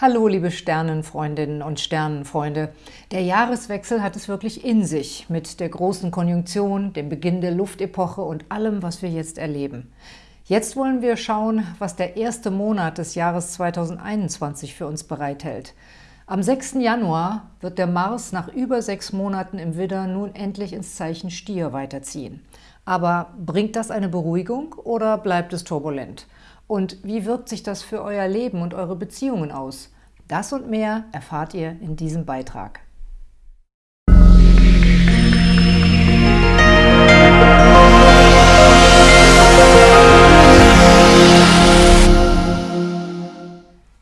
Hallo, liebe Sternenfreundinnen und Sternenfreunde. Der Jahreswechsel hat es wirklich in sich mit der großen Konjunktion, dem Beginn der Luftepoche und allem, was wir jetzt erleben. Jetzt wollen wir schauen, was der erste Monat des Jahres 2021 für uns bereithält. Am 6. Januar wird der Mars nach über sechs Monaten im Widder nun endlich ins Zeichen Stier weiterziehen. Aber bringt das eine Beruhigung oder bleibt es turbulent? Und wie wirkt sich das für euer Leben und eure Beziehungen aus? Das und mehr erfahrt ihr in diesem Beitrag.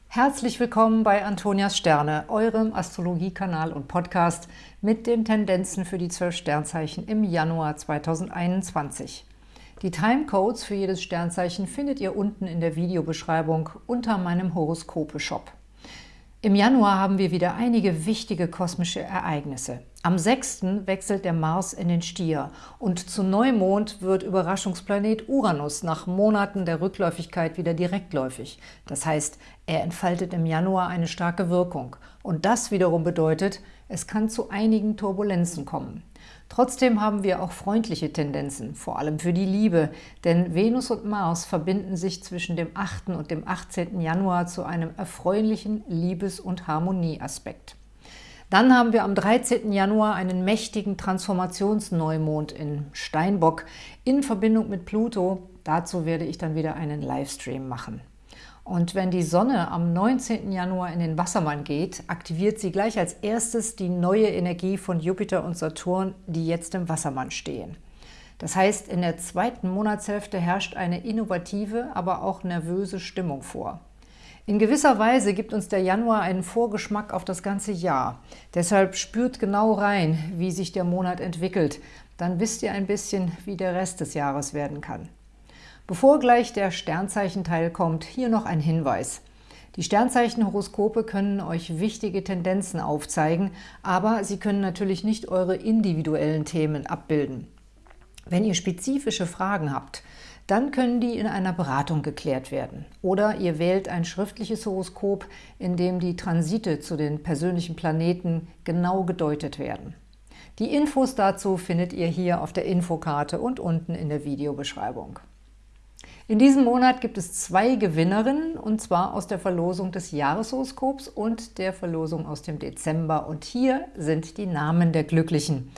Herzlich willkommen bei Antonias Sterne, eurem Astrologiekanal und Podcast mit den Tendenzen für die zwölf Sternzeichen im Januar 2021. Die Timecodes für jedes Sternzeichen findet ihr unten in der Videobeschreibung unter meinem Horoskope-Shop. Im Januar haben wir wieder einige wichtige kosmische Ereignisse. Am 6. wechselt der Mars in den Stier und zu Neumond wird Überraschungsplanet Uranus nach Monaten der Rückläufigkeit wieder direktläufig. Das heißt, er entfaltet im Januar eine starke Wirkung. Und das wiederum bedeutet, es kann zu einigen Turbulenzen kommen. Trotzdem haben wir auch freundliche Tendenzen, vor allem für die Liebe, denn Venus und Mars verbinden sich zwischen dem 8. und dem 18. Januar zu einem erfreulichen Liebes- und Harmonieaspekt. Dann haben wir am 13. Januar einen mächtigen Transformationsneumond in Steinbock in Verbindung mit Pluto. Dazu werde ich dann wieder einen Livestream machen. Und wenn die Sonne am 19. Januar in den Wassermann geht, aktiviert sie gleich als erstes die neue Energie von Jupiter und Saturn, die jetzt im Wassermann stehen. Das heißt, in der zweiten Monatshälfte herrscht eine innovative, aber auch nervöse Stimmung vor. In gewisser Weise gibt uns der Januar einen Vorgeschmack auf das ganze Jahr. Deshalb spürt genau rein, wie sich der Monat entwickelt. Dann wisst ihr ein bisschen, wie der Rest des Jahres werden kann. Bevor gleich der Sternzeichenteil kommt, hier noch ein Hinweis. Die Sternzeichenhoroskope können euch wichtige Tendenzen aufzeigen, aber sie können natürlich nicht eure individuellen Themen abbilden. Wenn ihr spezifische Fragen habt, dann können die in einer Beratung geklärt werden. Oder ihr wählt ein schriftliches Horoskop, in dem die Transite zu den persönlichen Planeten genau gedeutet werden. Die Infos dazu findet ihr hier auf der Infokarte und unten in der Videobeschreibung. In diesem Monat gibt es zwei Gewinnerinnen, und zwar aus der Verlosung des Jahreshoroskops und der Verlosung aus dem Dezember. Und hier sind die Namen der Glücklichen.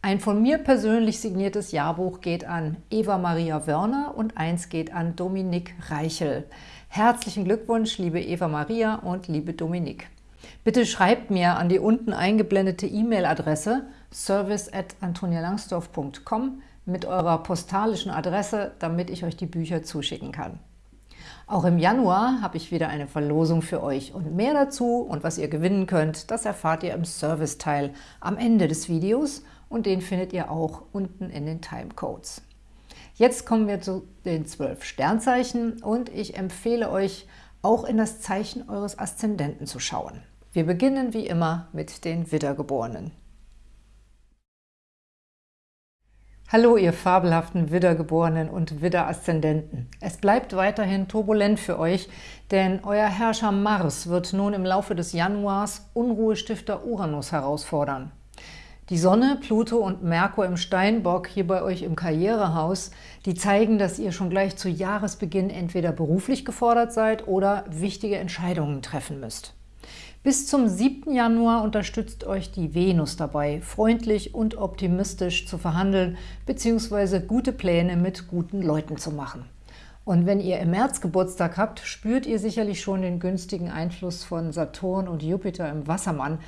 Ein von mir persönlich signiertes Jahrbuch geht an Eva Maria Wörner und eins geht an Dominik Reichel. Herzlichen Glückwunsch, liebe Eva Maria und liebe Dominik. Bitte schreibt mir an die unten eingeblendete E-Mail-Adresse service at antonialangsdorf.com mit eurer postalischen Adresse, damit ich euch die Bücher zuschicken kann. Auch im Januar habe ich wieder eine Verlosung für euch und mehr dazu und was ihr gewinnen könnt, das erfahrt ihr im Serviceteil am Ende des Videos und den findet ihr auch unten in den Timecodes. Jetzt kommen wir zu den zwölf Sternzeichen und ich empfehle euch, auch in das Zeichen eures Aszendenten zu schauen. Wir beginnen wie immer mit den Widdergeborenen. Hallo, ihr fabelhaften Widdergeborenen und Widderaszendenten. Es bleibt weiterhin turbulent für euch, denn euer Herrscher Mars wird nun im Laufe des Januars Unruhestifter Uranus herausfordern. Die Sonne, Pluto und Merkur im Steinbock hier bei euch im Karrierehaus, die zeigen, dass ihr schon gleich zu Jahresbeginn entweder beruflich gefordert seid oder wichtige Entscheidungen treffen müsst. Bis zum 7. Januar unterstützt euch die Venus dabei, freundlich und optimistisch zu verhandeln bzw. gute Pläne mit guten Leuten zu machen. Und wenn ihr im März Geburtstag habt, spürt ihr sicherlich schon den günstigen Einfluss von Saturn und Jupiter im Wassermann,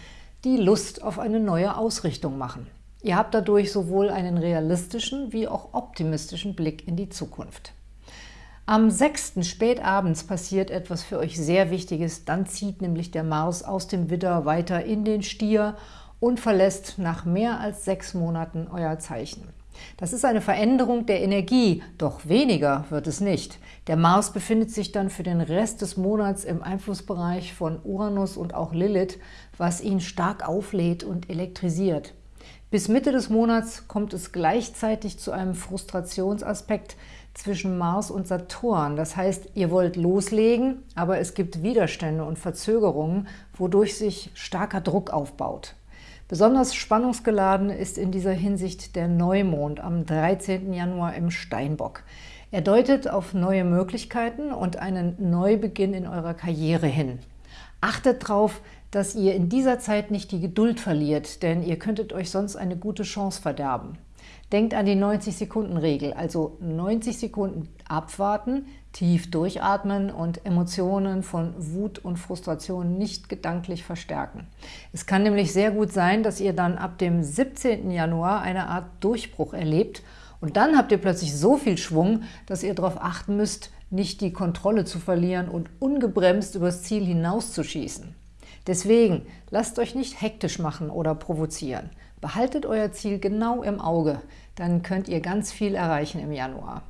die Lust auf eine neue Ausrichtung machen. Ihr habt dadurch sowohl einen realistischen wie auch optimistischen Blick in die Zukunft. Am 6. spätabends passiert etwas für euch sehr Wichtiges. Dann zieht nämlich der Mars aus dem Widder weiter in den Stier und verlässt nach mehr als sechs Monaten euer Zeichen. Das ist eine Veränderung der Energie, doch weniger wird es nicht. Der Mars befindet sich dann für den Rest des Monats im Einflussbereich von Uranus und auch Lilith, was ihn stark auflädt und elektrisiert. Bis Mitte des Monats kommt es gleichzeitig zu einem Frustrationsaspekt, zwischen Mars und Saturn. Das heißt, ihr wollt loslegen, aber es gibt Widerstände und Verzögerungen, wodurch sich starker Druck aufbaut. Besonders spannungsgeladen ist in dieser Hinsicht der Neumond am 13. Januar im Steinbock. Er deutet auf neue Möglichkeiten und einen Neubeginn in eurer Karriere hin. Achtet darauf, dass ihr in dieser Zeit nicht die Geduld verliert, denn ihr könntet euch sonst eine gute Chance verderben. Denkt an die 90-Sekunden-Regel, also 90 Sekunden abwarten, tief durchatmen und Emotionen von Wut und Frustration nicht gedanklich verstärken. Es kann nämlich sehr gut sein, dass ihr dann ab dem 17. Januar eine Art Durchbruch erlebt und dann habt ihr plötzlich so viel Schwung, dass ihr darauf achten müsst, nicht die Kontrolle zu verlieren und ungebremst übers Ziel hinauszuschießen. Deswegen lasst euch nicht hektisch machen oder provozieren. Behaltet euer Ziel genau im Auge, dann könnt ihr ganz viel erreichen im Januar.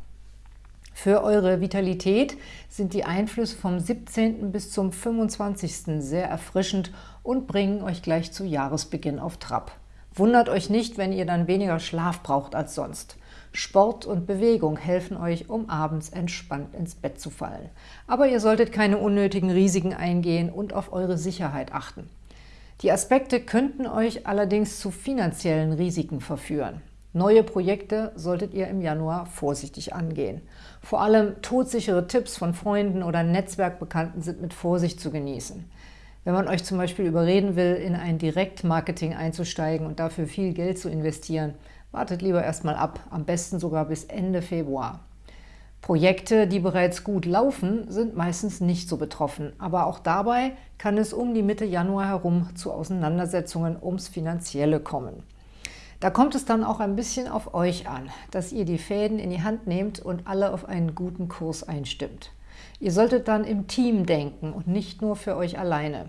Für eure Vitalität sind die Einflüsse vom 17. bis zum 25. sehr erfrischend und bringen euch gleich zu Jahresbeginn auf Trab. Wundert euch nicht, wenn ihr dann weniger Schlaf braucht als sonst. Sport und Bewegung helfen euch, um abends entspannt ins Bett zu fallen. Aber ihr solltet keine unnötigen Risiken eingehen und auf eure Sicherheit achten. Die Aspekte könnten euch allerdings zu finanziellen Risiken verführen. Neue Projekte solltet ihr im Januar vorsichtig angehen. Vor allem todsichere Tipps von Freunden oder Netzwerkbekannten sind mit Vorsicht zu genießen. Wenn man euch zum Beispiel überreden will, in ein Direktmarketing einzusteigen und dafür viel Geld zu investieren, wartet lieber erstmal ab, am besten sogar bis Ende Februar. Projekte, die bereits gut laufen, sind meistens nicht so betroffen, aber auch dabei kann es um die Mitte Januar herum zu Auseinandersetzungen ums Finanzielle kommen. Da kommt es dann auch ein bisschen auf euch an, dass ihr die Fäden in die Hand nehmt und alle auf einen guten Kurs einstimmt. Ihr solltet dann im Team denken und nicht nur für euch alleine.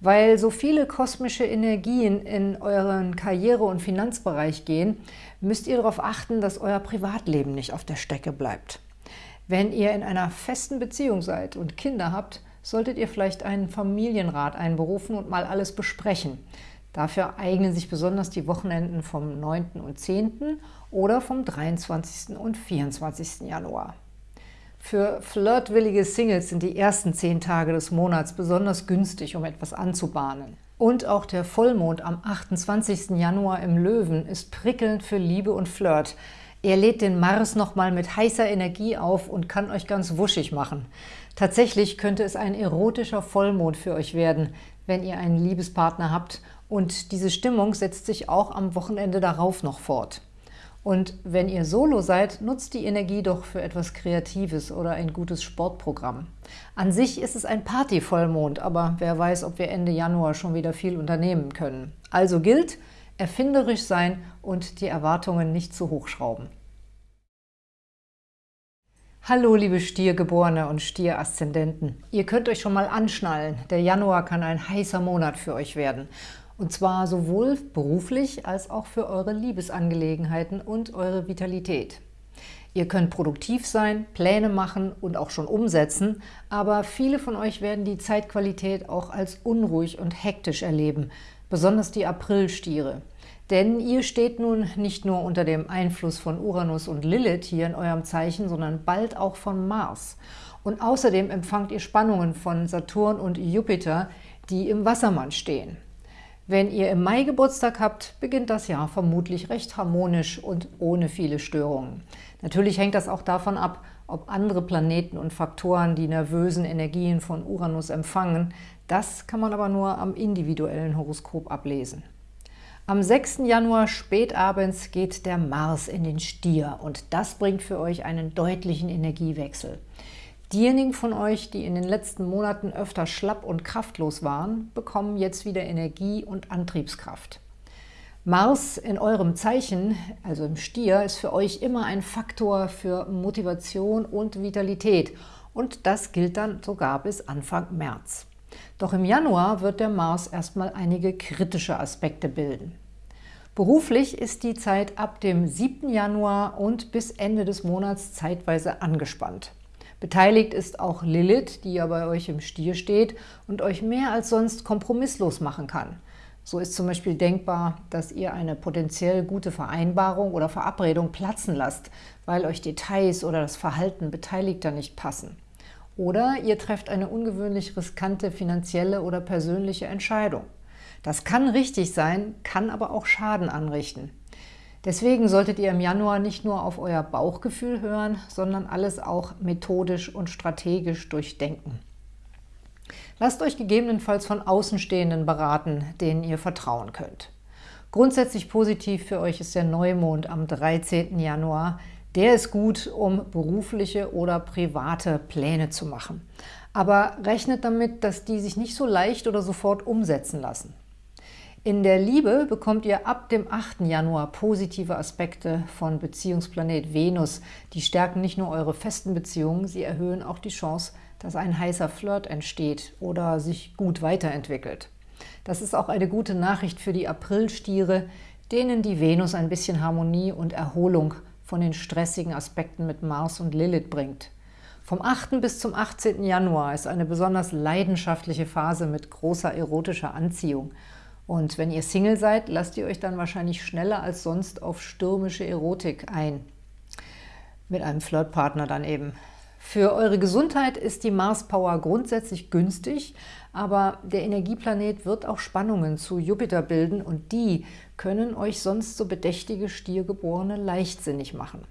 Weil so viele kosmische Energien in euren Karriere- und Finanzbereich gehen, müsst ihr darauf achten, dass euer Privatleben nicht auf der Strecke bleibt. Wenn ihr in einer festen Beziehung seid und Kinder habt, solltet ihr vielleicht einen Familienrat einberufen und mal alles besprechen. Dafür eignen sich besonders die Wochenenden vom 9. und 10. oder vom 23. und 24. Januar. Für flirtwillige Singles sind die ersten zehn Tage des Monats besonders günstig, um etwas anzubahnen. Und auch der Vollmond am 28. Januar im Löwen ist prickelnd für Liebe und Flirt. Er lädt den Mars nochmal mit heißer Energie auf und kann euch ganz wuschig machen. Tatsächlich könnte es ein erotischer Vollmond für euch werden, wenn ihr einen Liebespartner habt. Und diese Stimmung setzt sich auch am Wochenende darauf noch fort. Und wenn ihr Solo seid, nutzt die Energie doch für etwas Kreatives oder ein gutes Sportprogramm. An sich ist es ein Party-Vollmond, aber wer weiß, ob wir Ende Januar schon wieder viel unternehmen können. Also gilt, erfinderisch sein und die Erwartungen nicht zu hoch schrauben. Hallo liebe Stiergeborene und Stieraszendenten. Ihr könnt euch schon mal anschnallen, der Januar kann ein heißer Monat für euch werden. Und zwar sowohl beruflich als auch für eure Liebesangelegenheiten und eure Vitalität. Ihr könnt produktiv sein, Pläne machen und auch schon umsetzen, aber viele von euch werden die Zeitqualität auch als unruhig und hektisch erleben, besonders die Aprilstiere. Denn ihr steht nun nicht nur unter dem Einfluss von Uranus und Lilith hier in eurem Zeichen, sondern bald auch von Mars. Und außerdem empfangt ihr Spannungen von Saturn und Jupiter, die im Wassermann stehen. Wenn ihr im Mai Geburtstag habt, beginnt das Jahr vermutlich recht harmonisch und ohne viele Störungen. Natürlich hängt das auch davon ab, ob andere Planeten und Faktoren die nervösen Energien von Uranus empfangen. Das kann man aber nur am individuellen Horoskop ablesen. Am 6. Januar spätabends geht der Mars in den Stier und das bringt für euch einen deutlichen Energiewechsel. Diejenigen von euch, die in den letzten Monaten öfter schlapp und kraftlos waren, bekommen jetzt wieder Energie und Antriebskraft. Mars in eurem Zeichen, also im Stier, ist für euch immer ein Faktor für Motivation und Vitalität. Und das gilt dann sogar bis Anfang März. Doch im Januar wird der Mars erstmal einige kritische Aspekte bilden. Beruflich ist die Zeit ab dem 7. Januar und bis Ende des Monats zeitweise angespannt. Beteiligt ist auch Lilith, die ja bei euch im Stier steht und euch mehr als sonst kompromisslos machen kann. So ist zum Beispiel denkbar, dass ihr eine potenziell gute Vereinbarung oder Verabredung platzen lasst, weil euch Details oder das Verhalten Beteiligter nicht passen. Oder ihr trefft eine ungewöhnlich riskante finanzielle oder persönliche Entscheidung. Das kann richtig sein, kann aber auch Schaden anrichten. Deswegen solltet ihr im Januar nicht nur auf euer Bauchgefühl hören, sondern alles auch methodisch und strategisch durchdenken. Lasst euch gegebenenfalls von Außenstehenden beraten, denen ihr vertrauen könnt. Grundsätzlich positiv für euch ist der Neumond am 13. Januar. Der ist gut, um berufliche oder private Pläne zu machen. Aber rechnet damit, dass die sich nicht so leicht oder sofort umsetzen lassen. In der Liebe bekommt ihr ab dem 8. Januar positive Aspekte von Beziehungsplanet Venus. Die stärken nicht nur eure festen Beziehungen, sie erhöhen auch die Chance, dass ein heißer Flirt entsteht oder sich gut weiterentwickelt. Das ist auch eine gute Nachricht für die Aprilstiere, denen die Venus ein bisschen Harmonie und Erholung von den stressigen Aspekten mit Mars und Lilith bringt. Vom 8. bis zum 18. Januar ist eine besonders leidenschaftliche Phase mit großer erotischer Anziehung – und wenn ihr Single seid, lasst ihr euch dann wahrscheinlich schneller als sonst auf stürmische Erotik ein. Mit einem Flirtpartner dann eben. Für eure Gesundheit ist die Mars-Power grundsätzlich günstig, aber der Energieplanet wird auch Spannungen zu Jupiter bilden und die können euch sonst so bedächtige Stiergeborene leichtsinnig machen.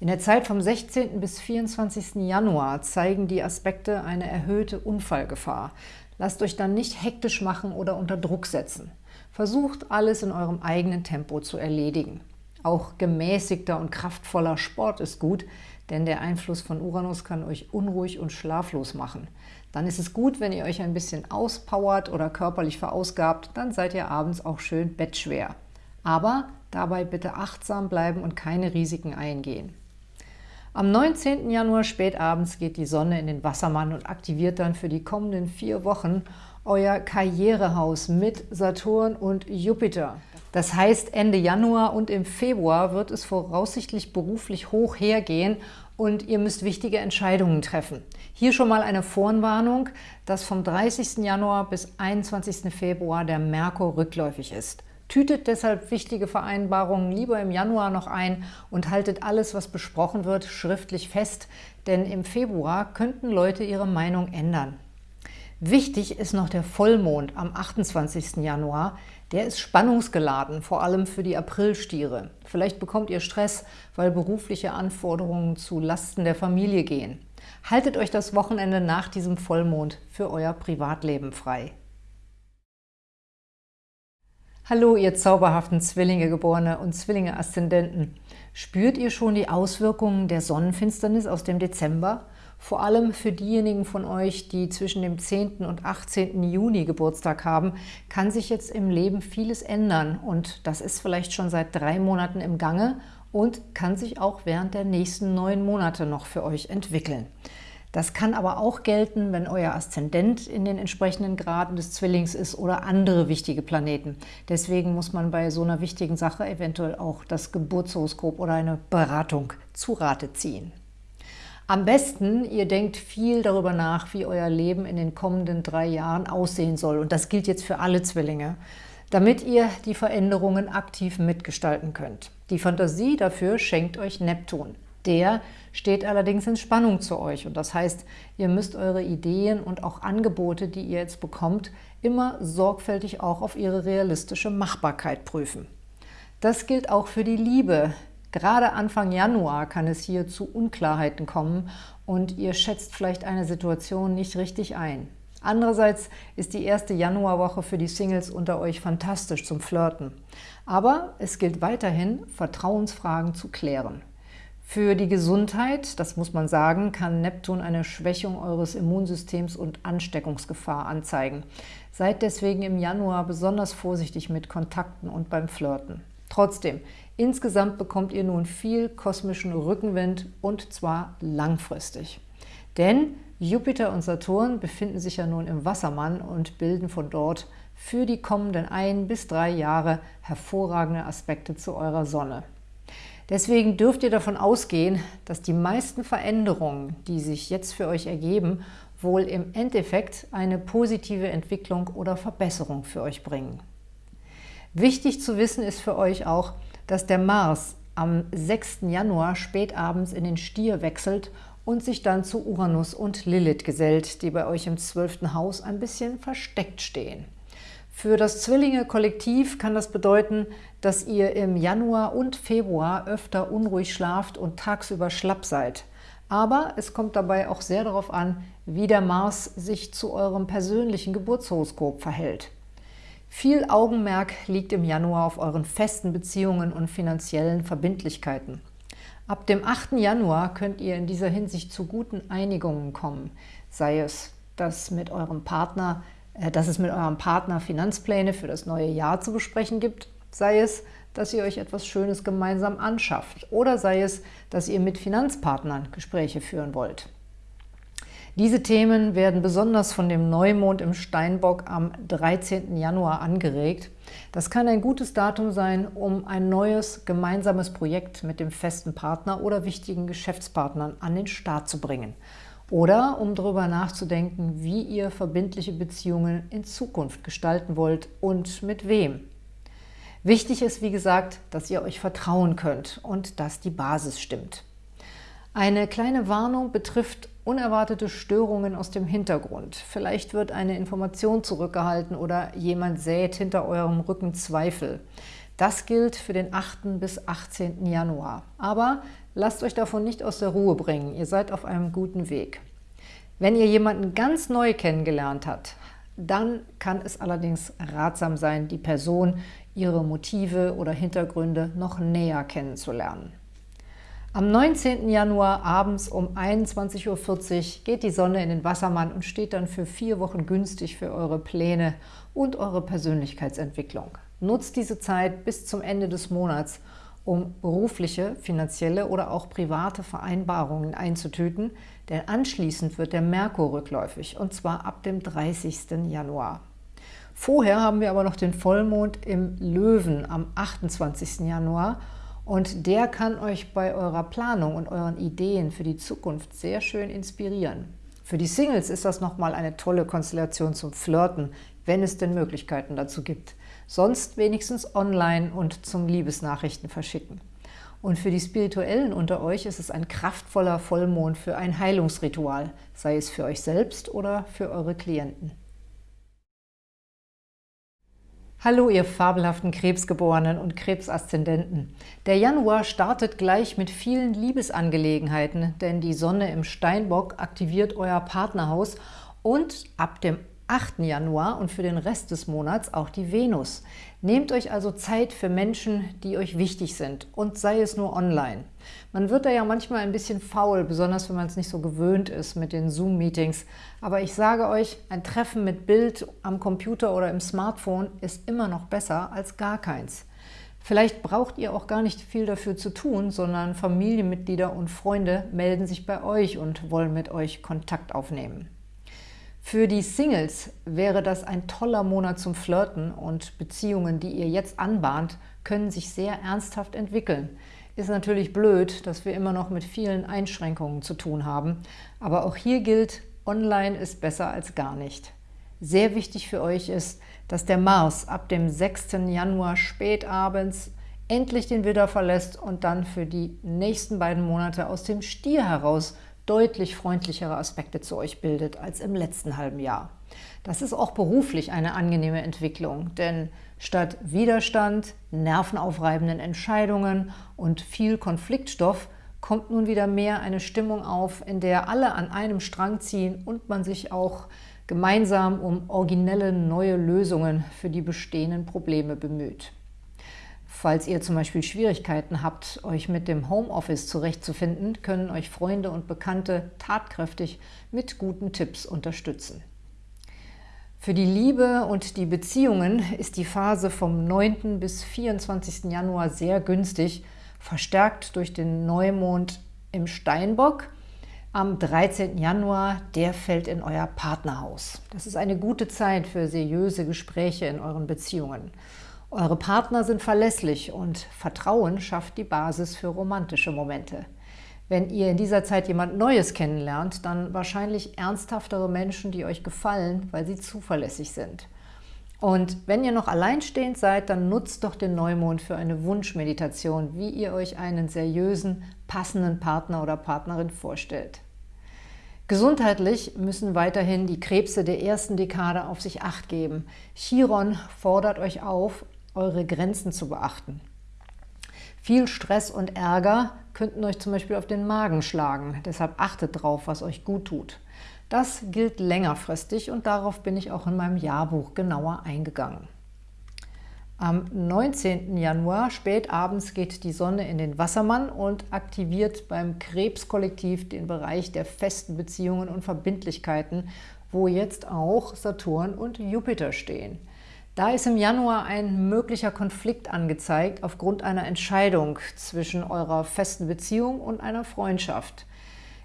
In der Zeit vom 16. bis 24. Januar zeigen die Aspekte eine erhöhte Unfallgefahr. Lasst euch dann nicht hektisch machen oder unter Druck setzen. Versucht, alles in eurem eigenen Tempo zu erledigen. Auch gemäßigter und kraftvoller Sport ist gut, denn der Einfluss von Uranus kann euch unruhig und schlaflos machen. Dann ist es gut, wenn ihr euch ein bisschen auspowert oder körperlich verausgabt, dann seid ihr abends auch schön bettschwer. Aber dabei bitte achtsam bleiben und keine Risiken eingehen. Am 19. Januar spätabends geht die Sonne in den Wassermann und aktiviert dann für die kommenden vier Wochen euer Karrierehaus mit Saturn und Jupiter. Das heißt, Ende Januar und im Februar wird es voraussichtlich beruflich hoch hergehen und ihr müsst wichtige Entscheidungen treffen. Hier schon mal eine Vorwarnung, dass vom 30. Januar bis 21. Februar der Merkur rückläufig ist. Tütet deshalb wichtige Vereinbarungen lieber im Januar noch ein und haltet alles, was besprochen wird, schriftlich fest, denn im Februar könnten Leute ihre Meinung ändern. Wichtig ist noch der Vollmond am 28. Januar. Der ist spannungsgeladen, vor allem für die Aprilstiere. Vielleicht bekommt ihr Stress, weil berufliche Anforderungen zu Lasten der Familie gehen. Haltet euch das Wochenende nach diesem Vollmond für euer Privatleben frei. Hallo, ihr zauberhaften Zwillinge-Geborene und Zwillinge-Aszendenten. Spürt ihr schon die Auswirkungen der Sonnenfinsternis aus dem Dezember? Vor allem für diejenigen von euch, die zwischen dem 10. und 18. Juni Geburtstag haben, kann sich jetzt im Leben vieles ändern und das ist vielleicht schon seit drei Monaten im Gange und kann sich auch während der nächsten neun Monate noch für euch entwickeln. Das kann aber auch gelten, wenn euer Aszendent in den entsprechenden Graden des Zwillings ist oder andere wichtige Planeten. Deswegen muss man bei so einer wichtigen Sache eventuell auch das Geburtshoroskop oder eine Beratung zu Rate ziehen. Am besten, ihr denkt viel darüber nach, wie euer Leben in den kommenden drei Jahren aussehen soll. Und das gilt jetzt für alle Zwillinge, damit ihr die Veränderungen aktiv mitgestalten könnt. Die Fantasie dafür schenkt euch Neptun. Der steht allerdings in Spannung zu euch. Und das heißt, ihr müsst eure Ideen und auch Angebote, die ihr jetzt bekommt, immer sorgfältig auch auf ihre realistische Machbarkeit prüfen. Das gilt auch für die Liebe. Gerade Anfang Januar kann es hier zu Unklarheiten kommen und ihr schätzt vielleicht eine Situation nicht richtig ein. Andererseits ist die erste Januarwoche für die Singles unter euch fantastisch zum Flirten. Aber es gilt weiterhin, Vertrauensfragen zu klären. Für die Gesundheit, das muss man sagen, kann Neptun eine Schwächung eures Immunsystems und Ansteckungsgefahr anzeigen. Seid deswegen im Januar besonders vorsichtig mit Kontakten und beim Flirten. Trotzdem, insgesamt bekommt ihr nun viel kosmischen Rückenwind und zwar langfristig. Denn Jupiter und Saturn befinden sich ja nun im Wassermann und bilden von dort für die kommenden ein bis drei Jahre hervorragende Aspekte zu eurer Sonne. Deswegen dürft ihr davon ausgehen, dass die meisten Veränderungen, die sich jetzt für euch ergeben, wohl im Endeffekt eine positive Entwicklung oder Verbesserung für euch bringen. Wichtig zu wissen ist für euch auch, dass der Mars am 6. Januar spätabends in den Stier wechselt und sich dann zu Uranus und Lilith gesellt, die bei euch im 12. Haus ein bisschen versteckt stehen. Für das Zwillinge-Kollektiv kann das bedeuten, dass ihr im Januar und Februar öfter unruhig schlaft und tagsüber schlapp seid. Aber es kommt dabei auch sehr darauf an, wie der Mars sich zu eurem persönlichen Geburtshoroskop verhält. Viel Augenmerk liegt im Januar auf euren festen Beziehungen und finanziellen Verbindlichkeiten. Ab dem 8. Januar könnt ihr in dieser Hinsicht zu guten Einigungen kommen, sei es, dass, mit eurem Partner, dass es mit eurem Partner Finanzpläne für das neue Jahr zu besprechen gibt, sei es, dass ihr euch etwas Schönes gemeinsam anschafft oder sei es, dass ihr mit Finanzpartnern Gespräche führen wollt. Diese Themen werden besonders von dem Neumond im Steinbock am 13. Januar angeregt. Das kann ein gutes Datum sein, um ein neues gemeinsames Projekt mit dem festen Partner oder wichtigen Geschäftspartnern an den Start zu bringen. Oder um darüber nachzudenken, wie ihr verbindliche Beziehungen in Zukunft gestalten wollt und mit wem. Wichtig ist, wie gesagt, dass ihr euch vertrauen könnt und dass die Basis stimmt. Eine kleine Warnung betrifft unerwartete Störungen aus dem Hintergrund. Vielleicht wird eine Information zurückgehalten oder jemand sät hinter eurem Rücken Zweifel. Das gilt für den 8. bis 18. Januar. Aber lasst euch davon nicht aus der Ruhe bringen. Ihr seid auf einem guten Weg. Wenn ihr jemanden ganz neu kennengelernt habt, dann kann es allerdings ratsam sein, die Person, ihre Motive oder Hintergründe noch näher kennenzulernen. Am 19. Januar abends um 21.40 Uhr geht die Sonne in den Wassermann und steht dann für vier Wochen günstig für eure Pläne und eure Persönlichkeitsentwicklung. Nutzt diese Zeit bis zum Ende des Monats, um berufliche, finanzielle oder auch private Vereinbarungen einzutüten, denn anschließend wird der Merkur rückläufig, und zwar ab dem 30. Januar. Vorher haben wir aber noch den Vollmond im Löwen am 28. Januar und der kann euch bei eurer Planung und euren Ideen für die Zukunft sehr schön inspirieren. Für die Singles ist das nochmal eine tolle Konstellation zum Flirten, wenn es denn Möglichkeiten dazu gibt. Sonst wenigstens online und zum Liebesnachrichten verschicken. Und für die Spirituellen unter euch ist es ein kraftvoller Vollmond für ein Heilungsritual, sei es für euch selbst oder für eure Klienten. Hallo, ihr fabelhaften Krebsgeborenen und Krebsaszendenten. Der Januar startet gleich mit vielen Liebesangelegenheiten, denn die Sonne im Steinbock aktiviert euer Partnerhaus und ab dem 8. Januar und für den Rest des Monats auch die Venus. Nehmt euch also Zeit für Menschen, die euch wichtig sind und sei es nur online. Man wird da ja manchmal ein bisschen faul, besonders wenn man es nicht so gewöhnt ist mit den Zoom-Meetings. Aber ich sage euch, ein Treffen mit Bild am Computer oder im Smartphone ist immer noch besser als gar keins. Vielleicht braucht ihr auch gar nicht viel dafür zu tun, sondern Familienmitglieder und Freunde melden sich bei euch und wollen mit euch Kontakt aufnehmen. Für die Singles wäre das ein toller Monat zum Flirten und Beziehungen, die ihr jetzt anbahnt, können sich sehr ernsthaft entwickeln. Ist natürlich blöd, dass wir immer noch mit vielen Einschränkungen zu tun haben, aber auch hier gilt, online ist besser als gar nicht. Sehr wichtig für euch ist, dass der Mars ab dem 6. Januar spätabends endlich den Widder verlässt und dann für die nächsten beiden Monate aus dem Stier heraus deutlich freundlichere Aspekte zu euch bildet als im letzten halben Jahr. Das ist auch beruflich eine angenehme Entwicklung, denn statt Widerstand, nervenaufreibenden Entscheidungen und viel Konfliktstoff kommt nun wieder mehr eine Stimmung auf, in der alle an einem Strang ziehen und man sich auch gemeinsam um originelle neue Lösungen für die bestehenden Probleme bemüht. Falls ihr zum Beispiel Schwierigkeiten habt, euch mit dem Homeoffice zurechtzufinden, können euch Freunde und Bekannte tatkräftig mit guten Tipps unterstützen. Für die Liebe und die Beziehungen ist die Phase vom 9. bis 24. Januar sehr günstig, verstärkt durch den Neumond im Steinbock. Am 13. Januar, der fällt in euer Partnerhaus. Das ist eine gute Zeit für seriöse Gespräche in euren Beziehungen. Eure Partner sind verlässlich und Vertrauen schafft die Basis für romantische Momente. Wenn ihr in dieser Zeit jemand Neues kennenlernt, dann wahrscheinlich ernsthaftere Menschen, die euch gefallen, weil sie zuverlässig sind. Und wenn ihr noch alleinstehend seid, dann nutzt doch den Neumond für eine Wunschmeditation, wie ihr euch einen seriösen, passenden Partner oder Partnerin vorstellt. Gesundheitlich müssen weiterhin die Krebse der ersten Dekade auf sich Acht geben. Chiron fordert euch auf, eure Grenzen zu beachten. Viel Stress und Ärger könnten euch zum Beispiel auf den Magen schlagen. Deshalb achtet drauf, was euch gut tut. Das gilt längerfristig und darauf bin ich auch in meinem Jahrbuch genauer eingegangen. Am 19. Januar spät abends geht die Sonne in den Wassermann und aktiviert beim Krebskollektiv den Bereich der festen Beziehungen und Verbindlichkeiten, wo jetzt auch Saturn und Jupiter stehen. Da ist im Januar ein möglicher Konflikt angezeigt aufgrund einer Entscheidung zwischen eurer festen Beziehung und einer Freundschaft.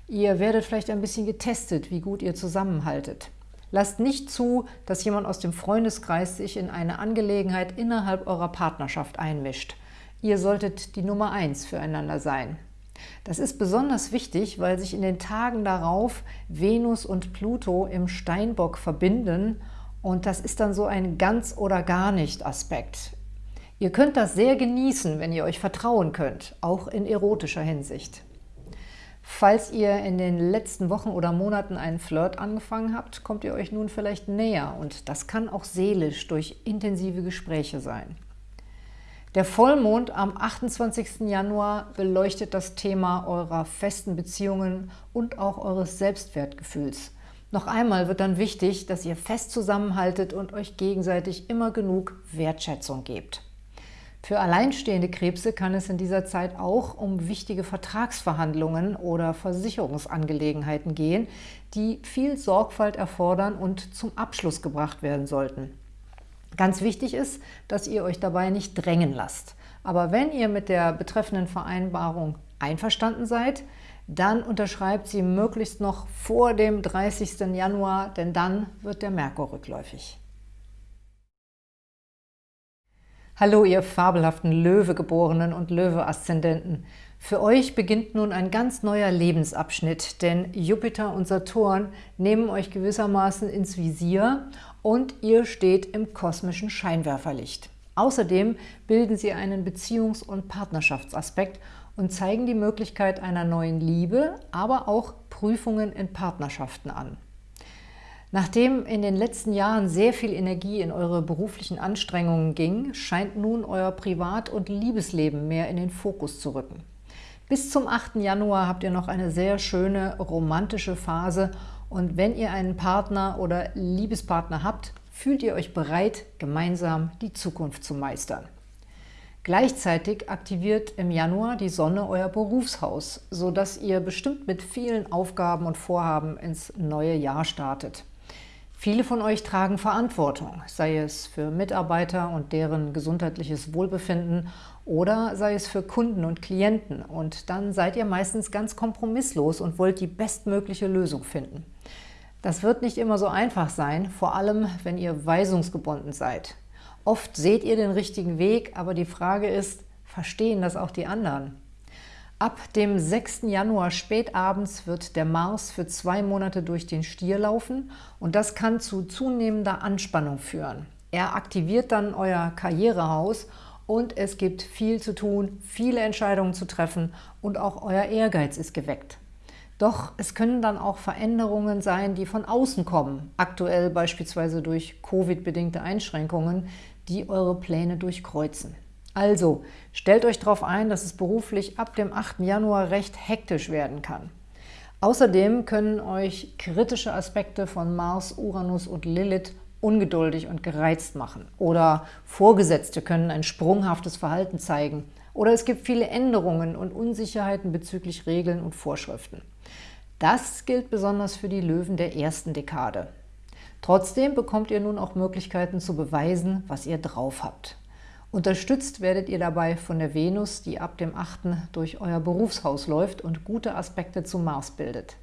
Ihr werdet vielleicht ein bisschen getestet, wie gut ihr zusammenhaltet. Lasst nicht zu, dass jemand aus dem Freundeskreis sich in eine Angelegenheit innerhalb eurer Partnerschaft einmischt. Ihr solltet die Nummer eins füreinander sein. Das ist besonders wichtig, weil sich in den Tagen darauf Venus und Pluto im Steinbock verbinden und das ist dann so ein ganz oder gar nicht Aspekt. Ihr könnt das sehr genießen, wenn ihr euch vertrauen könnt, auch in erotischer Hinsicht. Falls ihr in den letzten Wochen oder Monaten einen Flirt angefangen habt, kommt ihr euch nun vielleicht näher und das kann auch seelisch durch intensive Gespräche sein. Der Vollmond am 28. Januar beleuchtet das Thema eurer festen Beziehungen und auch eures Selbstwertgefühls. Noch einmal wird dann wichtig, dass ihr fest zusammenhaltet und euch gegenseitig immer genug Wertschätzung gebt. Für alleinstehende Krebse kann es in dieser Zeit auch um wichtige Vertragsverhandlungen oder Versicherungsangelegenheiten gehen, die viel Sorgfalt erfordern und zum Abschluss gebracht werden sollten. Ganz wichtig ist, dass ihr euch dabei nicht drängen lasst. Aber wenn ihr mit der betreffenden Vereinbarung einverstanden seid, dann unterschreibt sie möglichst noch vor dem 30. Januar, denn dann wird der Merkur rückläufig. Hallo, ihr fabelhaften Löwegeborenen und Löwe-Aszendenten. Für euch beginnt nun ein ganz neuer Lebensabschnitt, denn Jupiter und Saturn nehmen euch gewissermaßen ins Visier und ihr steht im kosmischen Scheinwerferlicht. Außerdem bilden sie einen Beziehungs- und Partnerschaftsaspekt und zeigen die Möglichkeit einer neuen Liebe, aber auch Prüfungen in Partnerschaften an. Nachdem in den letzten Jahren sehr viel Energie in eure beruflichen Anstrengungen ging, scheint nun euer Privat- und Liebesleben mehr in den Fokus zu rücken. Bis zum 8. Januar habt ihr noch eine sehr schöne romantische Phase und wenn ihr einen Partner oder Liebespartner habt, fühlt ihr euch bereit, gemeinsam die Zukunft zu meistern. Gleichzeitig aktiviert im Januar die Sonne euer Berufshaus, sodass ihr bestimmt mit vielen Aufgaben und Vorhaben ins neue Jahr startet. Viele von euch tragen Verantwortung, sei es für Mitarbeiter und deren gesundheitliches Wohlbefinden oder sei es für Kunden und Klienten. Und dann seid ihr meistens ganz kompromisslos und wollt die bestmögliche Lösung finden. Das wird nicht immer so einfach sein, vor allem wenn ihr weisungsgebunden seid. Oft seht ihr den richtigen Weg, aber die Frage ist, verstehen das auch die anderen? Ab dem 6. Januar spätabends wird der Mars für zwei Monate durch den Stier laufen und das kann zu zunehmender Anspannung führen. Er aktiviert dann euer Karrierehaus und es gibt viel zu tun, viele Entscheidungen zu treffen und auch euer Ehrgeiz ist geweckt. Doch es können dann auch Veränderungen sein, die von außen kommen, aktuell beispielsweise durch Covid-bedingte Einschränkungen, die eure Pläne durchkreuzen. Also, stellt euch darauf ein, dass es beruflich ab dem 8. Januar recht hektisch werden kann. Außerdem können euch kritische Aspekte von Mars, Uranus und Lilith ungeduldig und gereizt machen. Oder Vorgesetzte können ein sprunghaftes Verhalten zeigen. Oder es gibt viele Änderungen und Unsicherheiten bezüglich Regeln und Vorschriften. Das gilt besonders für die Löwen der ersten Dekade. Trotzdem bekommt ihr nun auch Möglichkeiten zu beweisen, was ihr drauf habt. Unterstützt werdet ihr dabei von der Venus, die ab dem 8. durch euer Berufshaus läuft und gute Aspekte zum Mars bildet.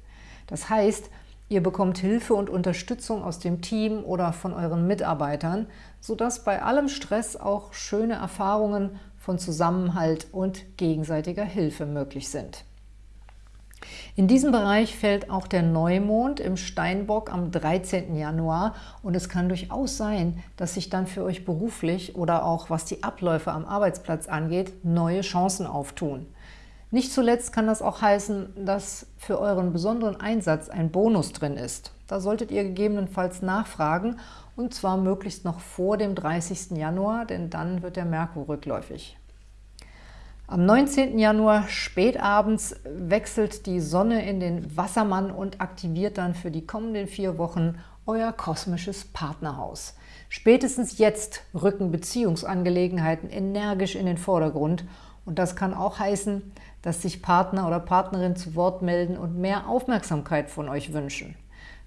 Das heißt, ihr bekommt Hilfe und Unterstützung aus dem Team oder von euren Mitarbeitern, sodass bei allem Stress auch schöne Erfahrungen von Zusammenhalt und gegenseitiger Hilfe möglich sind. In diesem Bereich fällt auch der Neumond im Steinbock am 13. Januar und es kann durchaus sein, dass sich dann für euch beruflich oder auch was die Abläufe am Arbeitsplatz angeht, neue Chancen auftun. Nicht zuletzt kann das auch heißen, dass für euren besonderen Einsatz ein Bonus drin ist. Da solltet ihr gegebenenfalls nachfragen und zwar möglichst noch vor dem 30. Januar, denn dann wird der Merkur rückläufig. Am 19. Januar spätabends wechselt die Sonne in den Wassermann und aktiviert dann für die kommenden vier Wochen euer kosmisches Partnerhaus. Spätestens jetzt rücken Beziehungsangelegenheiten energisch in den Vordergrund und das kann auch heißen, dass sich Partner oder Partnerin zu Wort melden und mehr Aufmerksamkeit von euch wünschen.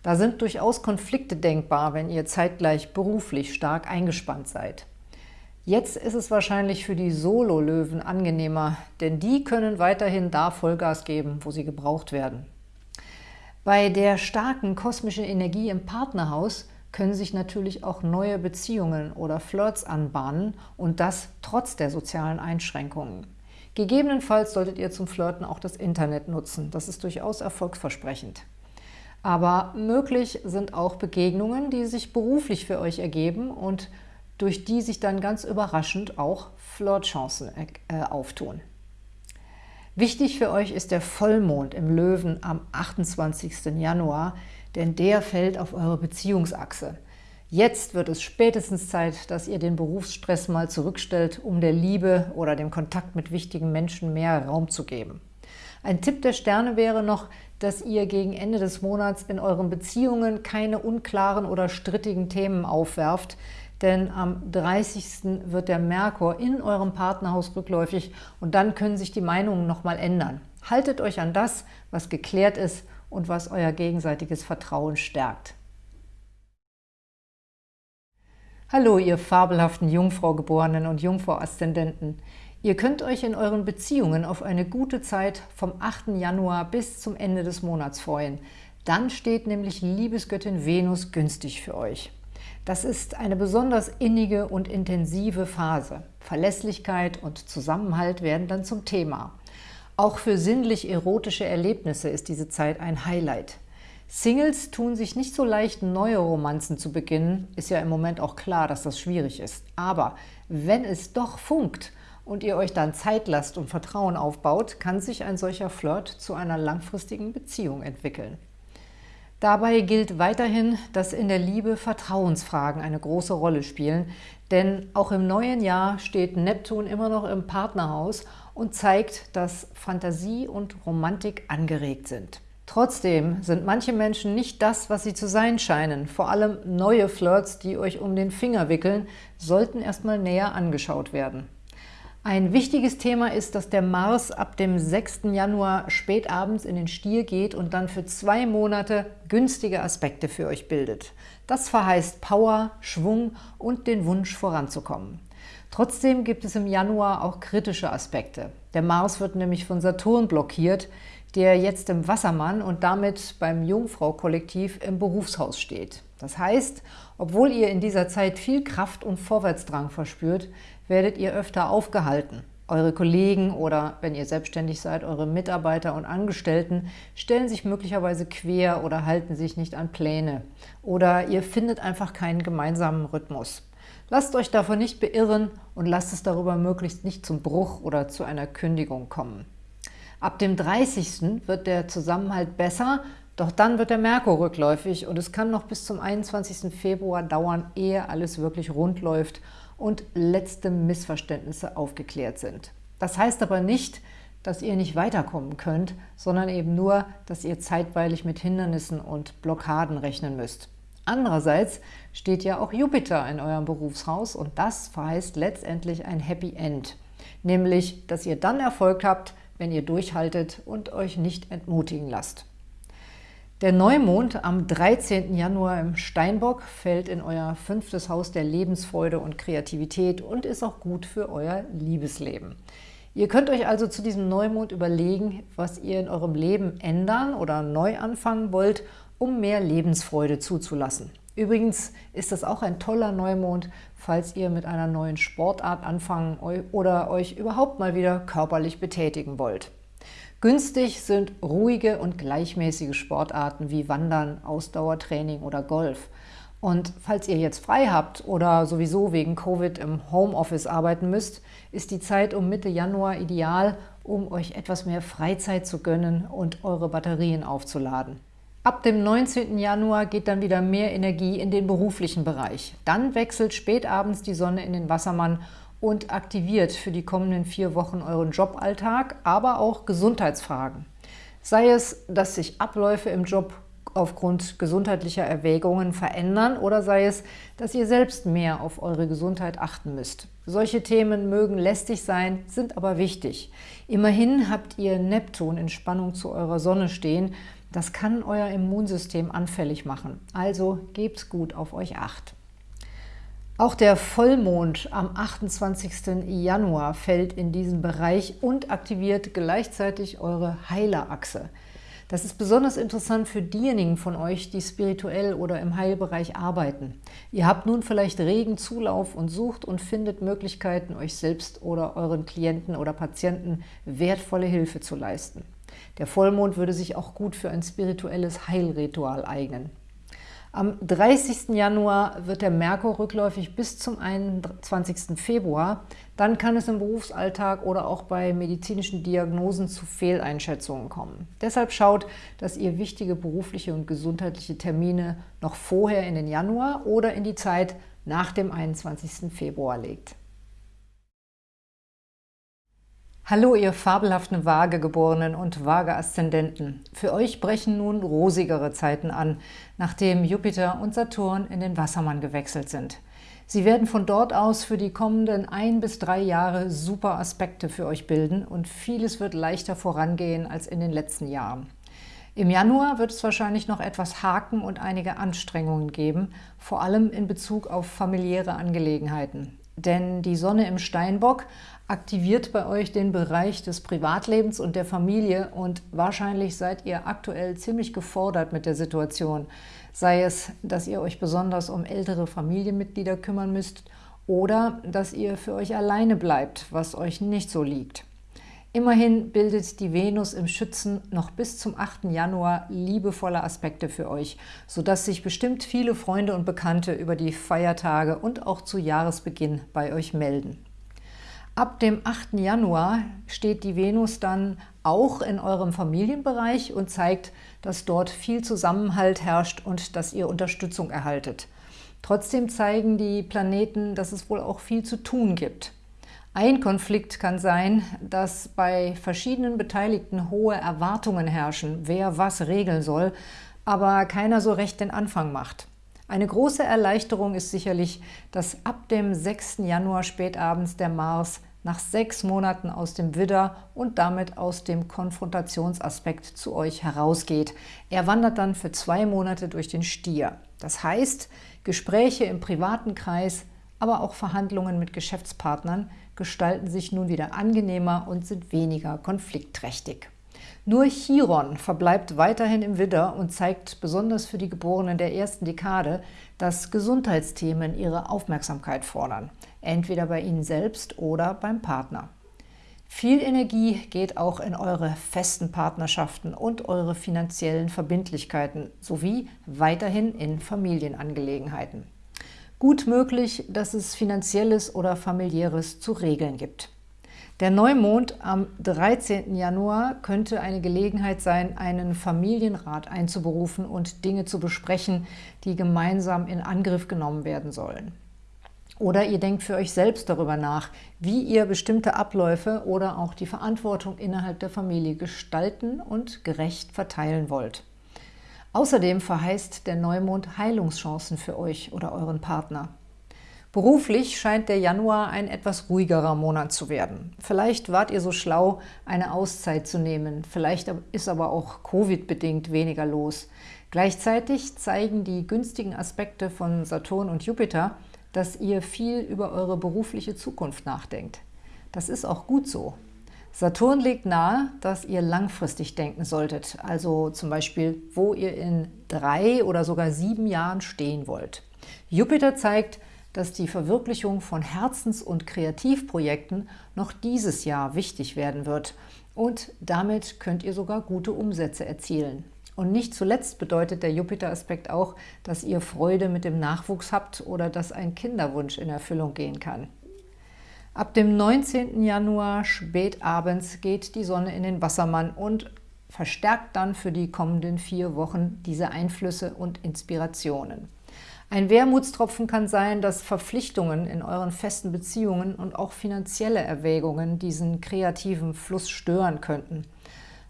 Da sind durchaus Konflikte denkbar, wenn ihr zeitgleich beruflich stark eingespannt seid. Jetzt ist es wahrscheinlich für die Solo-Löwen angenehmer, denn die können weiterhin da Vollgas geben, wo sie gebraucht werden. Bei der starken kosmischen Energie im Partnerhaus können sich natürlich auch neue Beziehungen oder Flirts anbahnen und das trotz der sozialen Einschränkungen. Gegebenenfalls solltet ihr zum Flirten auch das Internet nutzen. Das ist durchaus erfolgsversprechend. Aber möglich sind auch Begegnungen, die sich beruflich für euch ergeben und durch die sich dann ganz überraschend auch Flirtchancen äh, auftun. Wichtig für euch ist der Vollmond im Löwen am 28. Januar, denn der fällt auf eure Beziehungsachse. Jetzt wird es spätestens Zeit, dass ihr den Berufsstress mal zurückstellt, um der Liebe oder dem Kontakt mit wichtigen Menschen mehr Raum zu geben. Ein Tipp der Sterne wäre noch, dass ihr gegen Ende des Monats in euren Beziehungen keine unklaren oder strittigen Themen aufwerft, denn am 30. wird der Merkur in eurem Partnerhaus rückläufig und dann können sich die Meinungen nochmal ändern. Haltet euch an das, was geklärt ist und was euer gegenseitiges Vertrauen stärkt. Hallo, ihr fabelhaften Jungfrau-Geborenen und Jungfrau-Aszendenten. Ihr könnt euch in euren Beziehungen auf eine gute Zeit vom 8. Januar bis zum Ende des Monats freuen. Dann steht nämlich Liebesgöttin Venus günstig für euch. Das ist eine besonders innige und intensive Phase. Verlässlichkeit und Zusammenhalt werden dann zum Thema. Auch für sinnlich-erotische Erlebnisse ist diese Zeit ein Highlight. Singles tun sich nicht so leicht, neue Romanzen zu beginnen. Ist ja im Moment auch klar, dass das schwierig ist. Aber wenn es doch funkt und ihr euch dann Zeit lasst und Vertrauen aufbaut, kann sich ein solcher Flirt zu einer langfristigen Beziehung entwickeln. Dabei gilt weiterhin, dass in der Liebe Vertrauensfragen eine große Rolle spielen, denn auch im neuen Jahr steht Neptun immer noch im Partnerhaus und zeigt, dass Fantasie und Romantik angeregt sind. Trotzdem sind manche Menschen nicht das, was sie zu sein scheinen. Vor allem neue Flirts, die euch um den Finger wickeln, sollten erstmal näher angeschaut werden. Ein wichtiges Thema ist, dass der Mars ab dem 6. Januar spätabends in den Stier geht und dann für zwei Monate günstige Aspekte für euch bildet. Das verheißt Power, Schwung und den Wunsch voranzukommen. Trotzdem gibt es im Januar auch kritische Aspekte. Der Mars wird nämlich von Saturn blockiert, der jetzt im Wassermann und damit beim Jungfrau-Kollektiv im Berufshaus steht. Das heißt, obwohl ihr in dieser Zeit viel Kraft und Vorwärtsdrang verspürt, werdet ihr öfter aufgehalten. Eure Kollegen oder, wenn ihr selbstständig seid, eure Mitarbeiter und Angestellten stellen sich möglicherweise quer oder halten sich nicht an Pläne. Oder ihr findet einfach keinen gemeinsamen Rhythmus. Lasst euch davon nicht beirren und lasst es darüber möglichst nicht zum Bruch oder zu einer Kündigung kommen. Ab dem 30. wird der Zusammenhalt besser, doch dann wird der Merkur rückläufig und es kann noch bis zum 21. Februar dauern, ehe alles wirklich rund läuft und letzte Missverständnisse aufgeklärt sind. Das heißt aber nicht, dass ihr nicht weiterkommen könnt, sondern eben nur, dass ihr zeitweilig mit Hindernissen und Blockaden rechnen müsst. Andererseits steht ja auch Jupiter in eurem Berufshaus und das verheißt letztendlich ein Happy End, nämlich, dass ihr dann Erfolg habt, wenn ihr durchhaltet und euch nicht entmutigen lasst. Der Neumond am 13. Januar im Steinbock fällt in euer fünftes Haus der Lebensfreude und Kreativität und ist auch gut für euer Liebesleben. Ihr könnt euch also zu diesem Neumond überlegen, was ihr in eurem Leben ändern oder neu anfangen wollt, um mehr Lebensfreude zuzulassen. Übrigens ist das auch ein toller Neumond, falls ihr mit einer neuen Sportart anfangen oder euch überhaupt mal wieder körperlich betätigen wollt. Günstig sind ruhige und gleichmäßige Sportarten wie Wandern, Ausdauertraining oder Golf. Und falls ihr jetzt frei habt oder sowieso wegen Covid im Homeoffice arbeiten müsst, ist die Zeit um Mitte Januar ideal, um euch etwas mehr Freizeit zu gönnen und eure Batterien aufzuladen. Ab dem 19. Januar geht dann wieder mehr Energie in den beruflichen Bereich. Dann wechselt spätabends die Sonne in den Wassermann und aktiviert für die kommenden vier Wochen euren Joballtag, aber auch Gesundheitsfragen. Sei es, dass sich Abläufe im Job aufgrund gesundheitlicher Erwägungen verändern oder sei es, dass ihr selbst mehr auf eure Gesundheit achten müsst. Solche Themen mögen lästig sein, sind aber wichtig. Immerhin habt ihr Neptun in Spannung zu eurer Sonne stehen. Das kann euer Immunsystem anfällig machen. Also gebt gut auf euch Acht. Auch der Vollmond am 28. Januar fällt in diesen Bereich und aktiviert gleichzeitig eure Heilerachse. Das ist besonders interessant für diejenigen von euch, die spirituell oder im Heilbereich arbeiten. Ihr habt nun vielleicht regen Zulauf und sucht und findet Möglichkeiten, euch selbst oder euren Klienten oder Patienten wertvolle Hilfe zu leisten. Der Vollmond würde sich auch gut für ein spirituelles Heilritual eignen. Am 30. Januar wird der Merkur rückläufig bis zum 21. Februar. Dann kann es im Berufsalltag oder auch bei medizinischen Diagnosen zu Fehleinschätzungen kommen. Deshalb schaut, dass ihr wichtige berufliche und gesundheitliche Termine noch vorher in den Januar oder in die Zeit nach dem 21. Februar legt. Hallo, ihr fabelhaften Waagegeborenen und Waage-Aszendenten. Für euch brechen nun rosigere Zeiten an, nachdem Jupiter und Saturn in den Wassermann gewechselt sind. Sie werden von dort aus für die kommenden ein bis drei Jahre super Aspekte für euch bilden und vieles wird leichter vorangehen als in den letzten Jahren. Im Januar wird es wahrscheinlich noch etwas Haken und einige Anstrengungen geben, vor allem in Bezug auf familiäre Angelegenheiten. Denn die Sonne im Steinbock aktiviert bei euch den Bereich des Privatlebens und der Familie und wahrscheinlich seid ihr aktuell ziemlich gefordert mit der Situation. Sei es, dass ihr euch besonders um ältere Familienmitglieder kümmern müsst oder dass ihr für euch alleine bleibt, was euch nicht so liegt. Immerhin bildet die Venus im Schützen noch bis zum 8. Januar liebevolle Aspekte für euch, sodass sich bestimmt viele Freunde und Bekannte über die Feiertage und auch zu Jahresbeginn bei euch melden. Ab dem 8. Januar steht die Venus dann auch in eurem Familienbereich und zeigt, dass dort viel Zusammenhalt herrscht und dass ihr Unterstützung erhaltet. Trotzdem zeigen die Planeten, dass es wohl auch viel zu tun gibt. Ein Konflikt kann sein, dass bei verschiedenen Beteiligten hohe Erwartungen herrschen, wer was regeln soll, aber keiner so recht den Anfang macht. Eine große Erleichterung ist sicherlich, dass ab dem 6. Januar spätabends der Mars nach sechs Monaten aus dem Widder und damit aus dem Konfrontationsaspekt zu euch herausgeht. Er wandert dann für zwei Monate durch den Stier. Das heißt, Gespräche im privaten Kreis, aber auch Verhandlungen mit Geschäftspartnern gestalten sich nun wieder angenehmer und sind weniger konfliktträchtig. Nur Chiron verbleibt weiterhin im Widder und zeigt besonders für die Geborenen der ersten Dekade, dass Gesundheitsthemen ihre Aufmerksamkeit fordern, entweder bei Ihnen selbst oder beim Partner. Viel Energie geht auch in eure festen Partnerschaften und eure finanziellen Verbindlichkeiten sowie weiterhin in Familienangelegenheiten. Gut möglich, dass es finanzielles oder familiäres zu regeln gibt. Der Neumond am 13. Januar könnte eine Gelegenheit sein, einen Familienrat einzuberufen und Dinge zu besprechen, die gemeinsam in Angriff genommen werden sollen. Oder ihr denkt für euch selbst darüber nach, wie ihr bestimmte Abläufe oder auch die Verantwortung innerhalb der Familie gestalten und gerecht verteilen wollt. Außerdem verheißt der Neumond Heilungschancen für euch oder euren Partner. Beruflich scheint der Januar ein etwas ruhigerer Monat zu werden. Vielleicht wart ihr so schlau, eine Auszeit zu nehmen. Vielleicht ist aber auch Covid-bedingt weniger los. Gleichzeitig zeigen die günstigen Aspekte von Saturn und Jupiter, dass ihr viel über eure berufliche Zukunft nachdenkt. Das ist auch gut so. Saturn legt nahe, dass ihr langfristig denken solltet, also zum Beispiel, wo ihr in drei oder sogar sieben Jahren stehen wollt. Jupiter zeigt, dass die Verwirklichung von Herzens- und Kreativprojekten noch dieses Jahr wichtig werden wird. und damit könnt ihr sogar gute Umsätze erzielen. Und nicht zuletzt bedeutet der Jupiter-Aspekt auch, dass ihr Freude mit dem Nachwuchs habt oder dass ein Kinderwunsch in Erfüllung gehen kann. Ab dem 19. Januar spät abends geht die Sonne in den Wassermann und verstärkt dann für die kommenden vier Wochen diese Einflüsse und Inspirationen. Ein Wermutstropfen kann sein, dass Verpflichtungen in euren festen Beziehungen und auch finanzielle Erwägungen diesen kreativen Fluss stören könnten.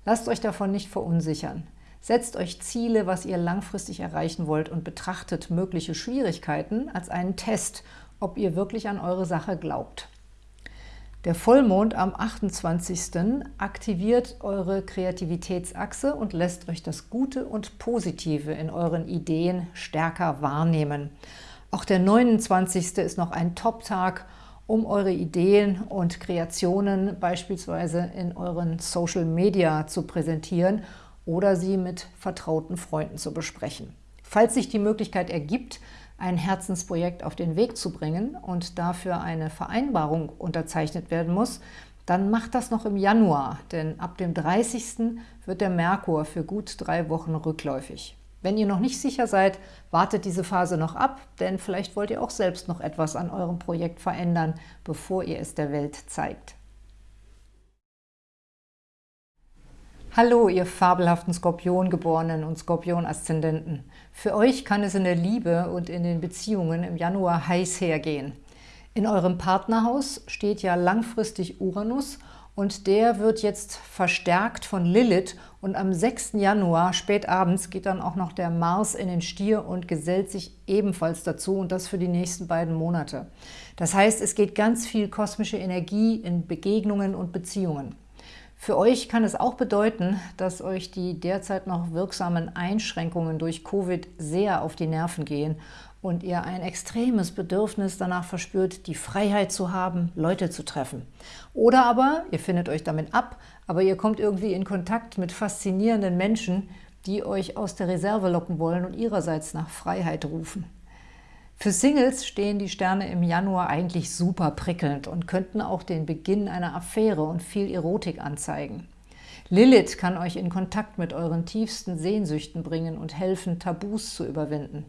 Lasst euch davon nicht verunsichern. Setzt euch Ziele, was ihr langfristig erreichen wollt und betrachtet mögliche Schwierigkeiten als einen Test, ob ihr wirklich an eure Sache glaubt. Der Vollmond am 28. aktiviert eure Kreativitätsachse und lässt euch das Gute und Positive in euren Ideen stärker wahrnehmen. Auch der 29. ist noch ein Top-Tag, um eure Ideen und Kreationen beispielsweise in euren Social Media zu präsentieren oder sie mit vertrauten Freunden zu besprechen. Falls sich die Möglichkeit ergibt, ein Herzensprojekt auf den Weg zu bringen und dafür eine Vereinbarung unterzeichnet werden muss, dann macht das noch im Januar, denn ab dem 30. wird der Merkur für gut drei Wochen rückläufig. Wenn ihr noch nicht sicher seid, wartet diese Phase noch ab, denn vielleicht wollt ihr auch selbst noch etwas an eurem Projekt verändern, bevor ihr es der Welt zeigt. Hallo, ihr fabelhaften Skorpiongeborenen und Skorpion-Aszendenten. Für euch kann es in der Liebe und in den Beziehungen im Januar heiß hergehen. In eurem Partnerhaus steht ja langfristig Uranus und der wird jetzt verstärkt von Lilith und am 6. Januar spät abends geht dann auch noch der Mars in den Stier und gesellt sich ebenfalls dazu und das für die nächsten beiden Monate. Das heißt, es geht ganz viel kosmische Energie in Begegnungen und Beziehungen. Für euch kann es auch bedeuten, dass euch die derzeit noch wirksamen Einschränkungen durch Covid sehr auf die Nerven gehen und ihr ein extremes Bedürfnis danach verspürt, die Freiheit zu haben, Leute zu treffen. Oder aber, ihr findet euch damit ab, aber ihr kommt irgendwie in Kontakt mit faszinierenden Menschen, die euch aus der Reserve locken wollen und ihrerseits nach Freiheit rufen. Für Singles stehen die Sterne im Januar eigentlich super prickelnd und könnten auch den Beginn einer Affäre und viel Erotik anzeigen. Lilith kann euch in Kontakt mit euren tiefsten Sehnsüchten bringen und helfen, Tabus zu überwinden.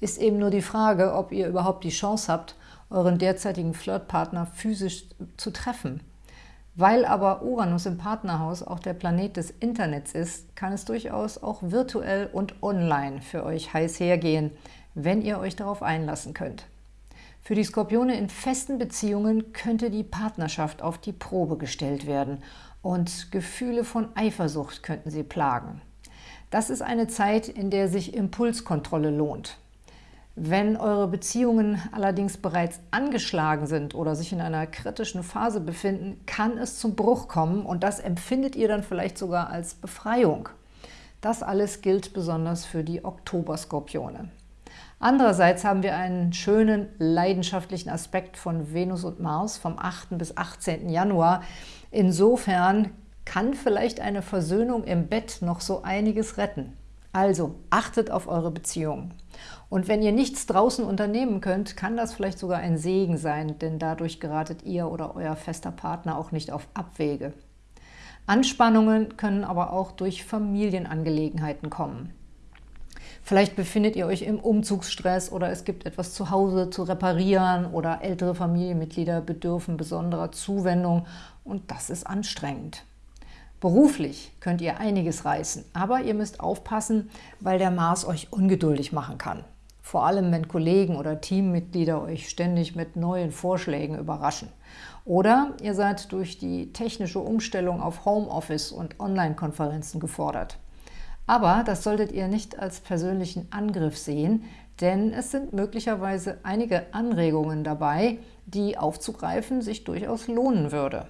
Ist eben nur die Frage, ob ihr überhaupt die Chance habt, euren derzeitigen Flirtpartner physisch zu treffen. Weil aber Uranus im Partnerhaus auch der Planet des Internets ist, kann es durchaus auch virtuell und online für euch heiß hergehen, wenn ihr euch darauf einlassen könnt. Für die Skorpione in festen Beziehungen könnte die Partnerschaft auf die Probe gestellt werden und Gefühle von Eifersucht könnten sie plagen. Das ist eine Zeit, in der sich Impulskontrolle lohnt. Wenn eure Beziehungen allerdings bereits angeschlagen sind oder sich in einer kritischen Phase befinden, kann es zum Bruch kommen und das empfindet ihr dann vielleicht sogar als Befreiung. Das alles gilt besonders für die Oktoberskorpione. Andererseits haben wir einen schönen, leidenschaftlichen Aspekt von Venus und Mars vom 8. bis 18. Januar. Insofern kann vielleicht eine Versöhnung im Bett noch so einiges retten. Also achtet auf eure Beziehungen. Und wenn ihr nichts draußen unternehmen könnt, kann das vielleicht sogar ein Segen sein, denn dadurch geratet ihr oder euer fester Partner auch nicht auf Abwege. Anspannungen können aber auch durch Familienangelegenheiten kommen. Vielleicht befindet ihr euch im Umzugsstress oder es gibt etwas zu Hause zu reparieren oder ältere Familienmitglieder bedürfen besonderer Zuwendung und das ist anstrengend. Beruflich könnt ihr einiges reißen, aber ihr müsst aufpassen, weil der Mars euch ungeduldig machen kann. Vor allem, wenn Kollegen oder Teammitglieder euch ständig mit neuen Vorschlägen überraschen. Oder ihr seid durch die technische Umstellung auf Homeoffice und Online-Konferenzen gefordert. Aber das solltet ihr nicht als persönlichen Angriff sehen, denn es sind möglicherweise einige Anregungen dabei, die aufzugreifen sich durchaus lohnen würde.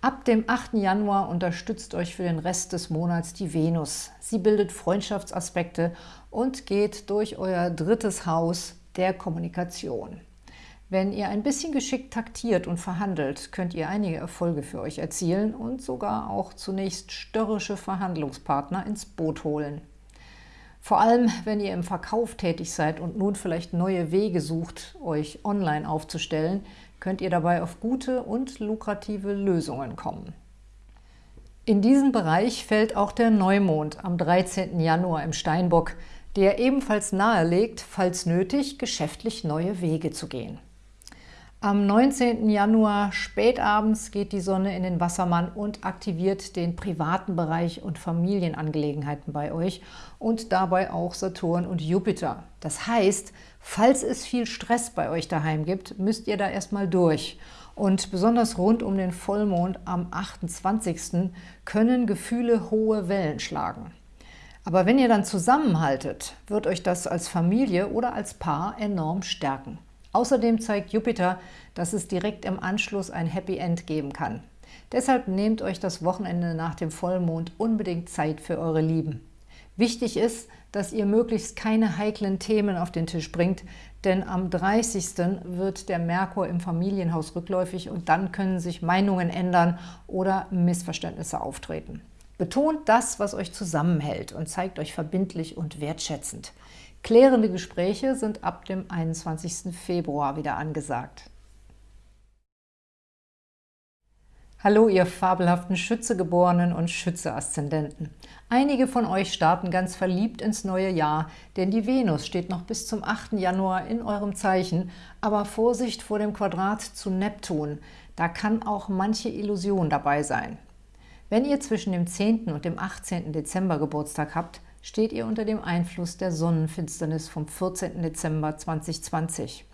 Ab dem 8. Januar unterstützt euch für den Rest des Monats die Venus. Sie bildet Freundschaftsaspekte und geht durch euer drittes Haus der Kommunikation. Wenn ihr ein bisschen geschickt taktiert und verhandelt, könnt ihr einige Erfolge für euch erzielen und sogar auch zunächst störrische Verhandlungspartner ins Boot holen. Vor allem, wenn ihr im Verkauf tätig seid und nun vielleicht neue Wege sucht, euch online aufzustellen, könnt ihr dabei auf gute und lukrative Lösungen kommen. In diesen Bereich fällt auch der Neumond am 13. Januar im Steinbock, der ebenfalls nahelegt, falls nötig, geschäftlich neue Wege zu gehen. Am 19. Januar spätabends geht die Sonne in den Wassermann und aktiviert den privaten Bereich und Familienangelegenheiten bei euch und dabei auch Saturn und Jupiter. Das heißt, falls es viel Stress bei euch daheim gibt, müsst ihr da erstmal durch. Und besonders rund um den Vollmond am 28. können Gefühle hohe Wellen schlagen. Aber wenn ihr dann zusammenhaltet, wird euch das als Familie oder als Paar enorm stärken. Außerdem zeigt Jupiter, dass es direkt im Anschluss ein Happy End geben kann. Deshalb nehmt euch das Wochenende nach dem Vollmond unbedingt Zeit für eure Lieben. Wichtig ist, dass ihr möglichst keine heiklen Themen auf den Tisch bringt, denn am 30. wird der Merkur im Familienhaus rückläufig und dann können sich Meinungen ändern oder Missverständnisse auftreten. Betont das, was euch zusammenhält und zeigt euch verbindlich und wertschätzend. Klärende Gespräche sind ab dem 21. Februar wieder angesagt. Hallo, ihr fabelhaften Schützegeborenen und Schütze-Aszendenten. Einige von euch starten ganz verliebt ins neue Jahr, denn die Venus steht noch bis zum 8. Januar in eurem Zeichen, aber Vorsicht vor dem Quadrat zu Neptun, da kann auch manche Illusion dabei sein. Wenn ihr zwischen dem 10. und dem 18. Dezember Geburtstag habt, steht ihr unter dem Einfluss der Sonnenfinsternis vom 14. Dezember 2020.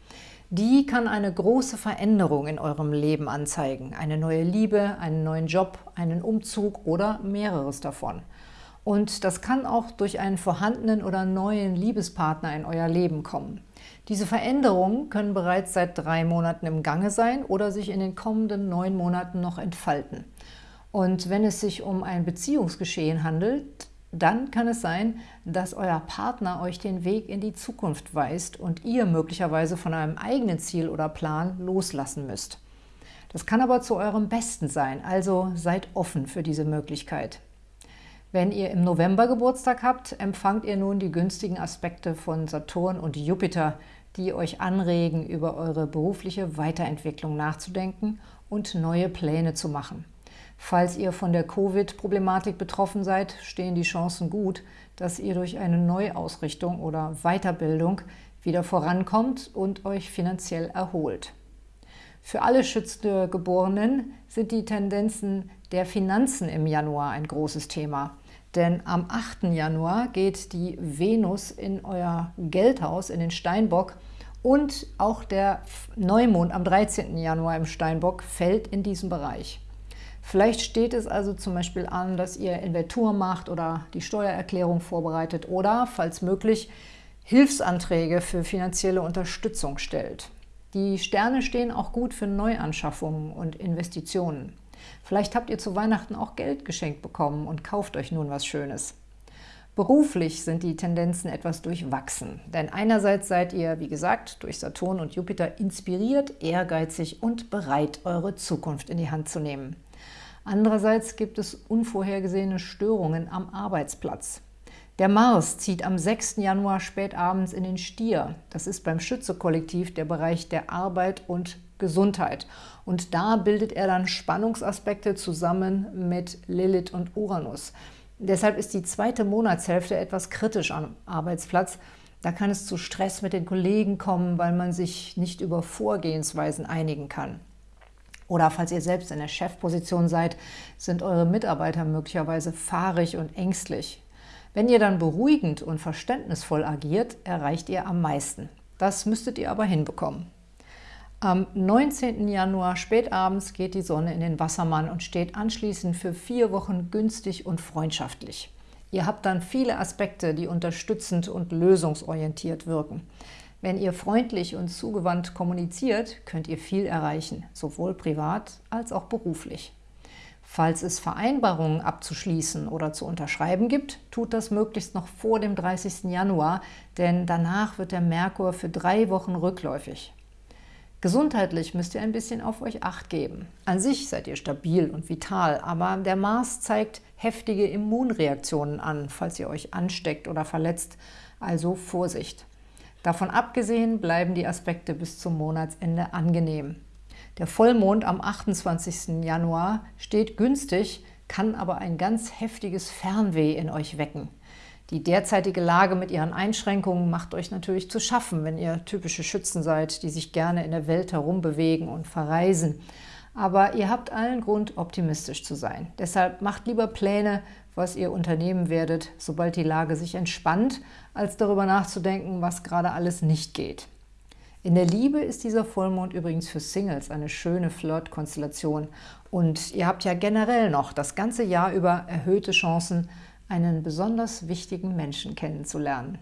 Die kann eine große Veränderung in eurem Leben anzeigen. Eine neue Liebe, einen neuen Job, einen Umzug oder mehreres davon. Und das kann auch durch einen vorhandenen oder neuen Liebespartner in euer Leben kommen. Diese Veränderungen können bereits seit drei Monaten im Gange sein oder sich in den kommenden neun Monaten noch entfalten. Und wenn es sich um ein Beziehungsgeschehen handelt, dann kann es sein, dass euer Partner euch den Weg in die Zukunft weist und ihr möglicherweise von einem eigenen Ziel oder Plan loslassen müsst. Das kann aber zu eurem Besten sein, also seid offen für diese Möglichkeit. Wenn ihr im November Geburtstag habt, empfangt ihr nun die günstigen Aspekte von Saturn und Jupiter, die euch anregen, über eure berufliche Weiterentwicklung nachzudenken und neue Pläne zu machen. Falls ihr von der Covid-Problematik betroffen seid, stehen die Chancen gut, dass ihr durch eine Neuausrichtung oder Weiterbildung wieder vorankommt und euch finanziell erholt. Für alle schützende Geborenen sind die Tendenzen der Finanzen im Januar ein großes Thema. Denn am 8. Januar geht die Venus in euer Geldhaus, in den Steinbock, und auch der Neumond am 13. Januar im Steinbock fällt in diesen Bereich. Vielleicht steht es also zum Beispiel an, dass ihr Inventur macht oder die Steuererklärung vorbereitet oder, falls möglich, Hilfsanträge für finanzielle Unterstützung stellt. Die Sterne stehen auch gut für Neuanschaffungen und Investitionen. Vielleicht habt ihr zu Weihnachten auch Geld geschenkt bekommen und kauft euch nun was Schönes. Beruflich sind die Tendenzen etwas durchwachsen, denn einerseits seid ihr, wie gesagt, durch Saturn und Jupiter inspiriert, ehrgeizig und bereit, eure Zukunft in die Hand zu nehmen. Andererseits gibt es unvorhergesehene Störungen am Arbeitsplatz. Der Mars zieht am 6. Januar spätabends in den Stier. Das ist beim Schütze-Kollektiv der Bereich der Arbeit und Gesundheit. Und da bildet er dann Spannungsaspekte zusammen mit Lilith und Uranus. Deshalb ist die zweite Monatshälfte etwas kritisch am Arbeitsplatz. Da kann es zu Stress mit den Kollegen kommen, weil man sich nicht über Vorgehensweisen einigen kann. Oder falls ihr selbst in der Chefposition seid, sind eure Mitarbeiter möglicherweise fahrig und ängstlich. Wenn ihr dann beruhigend und verständnisvoll agiert, erreicht ihr am meisten. Das müsstet ihr aber hinbekommen. Am 19. Januar spätabends geht die Sonne in den Wassermann und steht anschließend für vier Wochen günstig und freundschaftlich. Ihr habt dann viele Aspekte, die unterstützend und lösungsorientiert wirken. Wenn ihr freundlich und zugewandt kommuniziert, könnt ihr viel erreichen, sowohl privat als auch beruflich. Falls es Vereinbarungen abzuschließen oder zu unterschreiben gibt, tut das möglichst noch vor dem 30. Januar, denn danach wird der Merkur für drei Wochen rückläufig. Gesundheitlich müsst ihr ein bisschen auf euch Acht geben. An sich seid ihr stabil und vital, aber der Mars zeigt heftige Immunreaktionen an, falls ihr euch ansteckt oder verletzt, also Vorsicht. Davon abgesehen bleiben die Aspekte bis zum Monatsende angenehm. Der Vollmond am 28. Januar steht günstig, kann aber ein ganz heftiges Fernweh in euch wecken. Die derzeitige Lage mit ihren Einschränkungen macht euch natürlich zu schaffen, wenn ihr typische Schützen seid, die sich gerne in der Welt herumbewegen und verreisen. Aber ihr habt allen Grund, optimistisch zu sein. Deshalb macht lieber Pläne, was ihr unternehmen werdet, sobald die Lage sich entspannt, als darüber nachzudenken, was gerade alles nicht geht. In der Liebe ist dieser Vollmond übrigens für Singles eine schöne Flirt-Konstellation und ihr habt ja generell noch das ganze Jahr über erhöhte Chancen, einen besonders wichtigen Menschen kennenzulernen.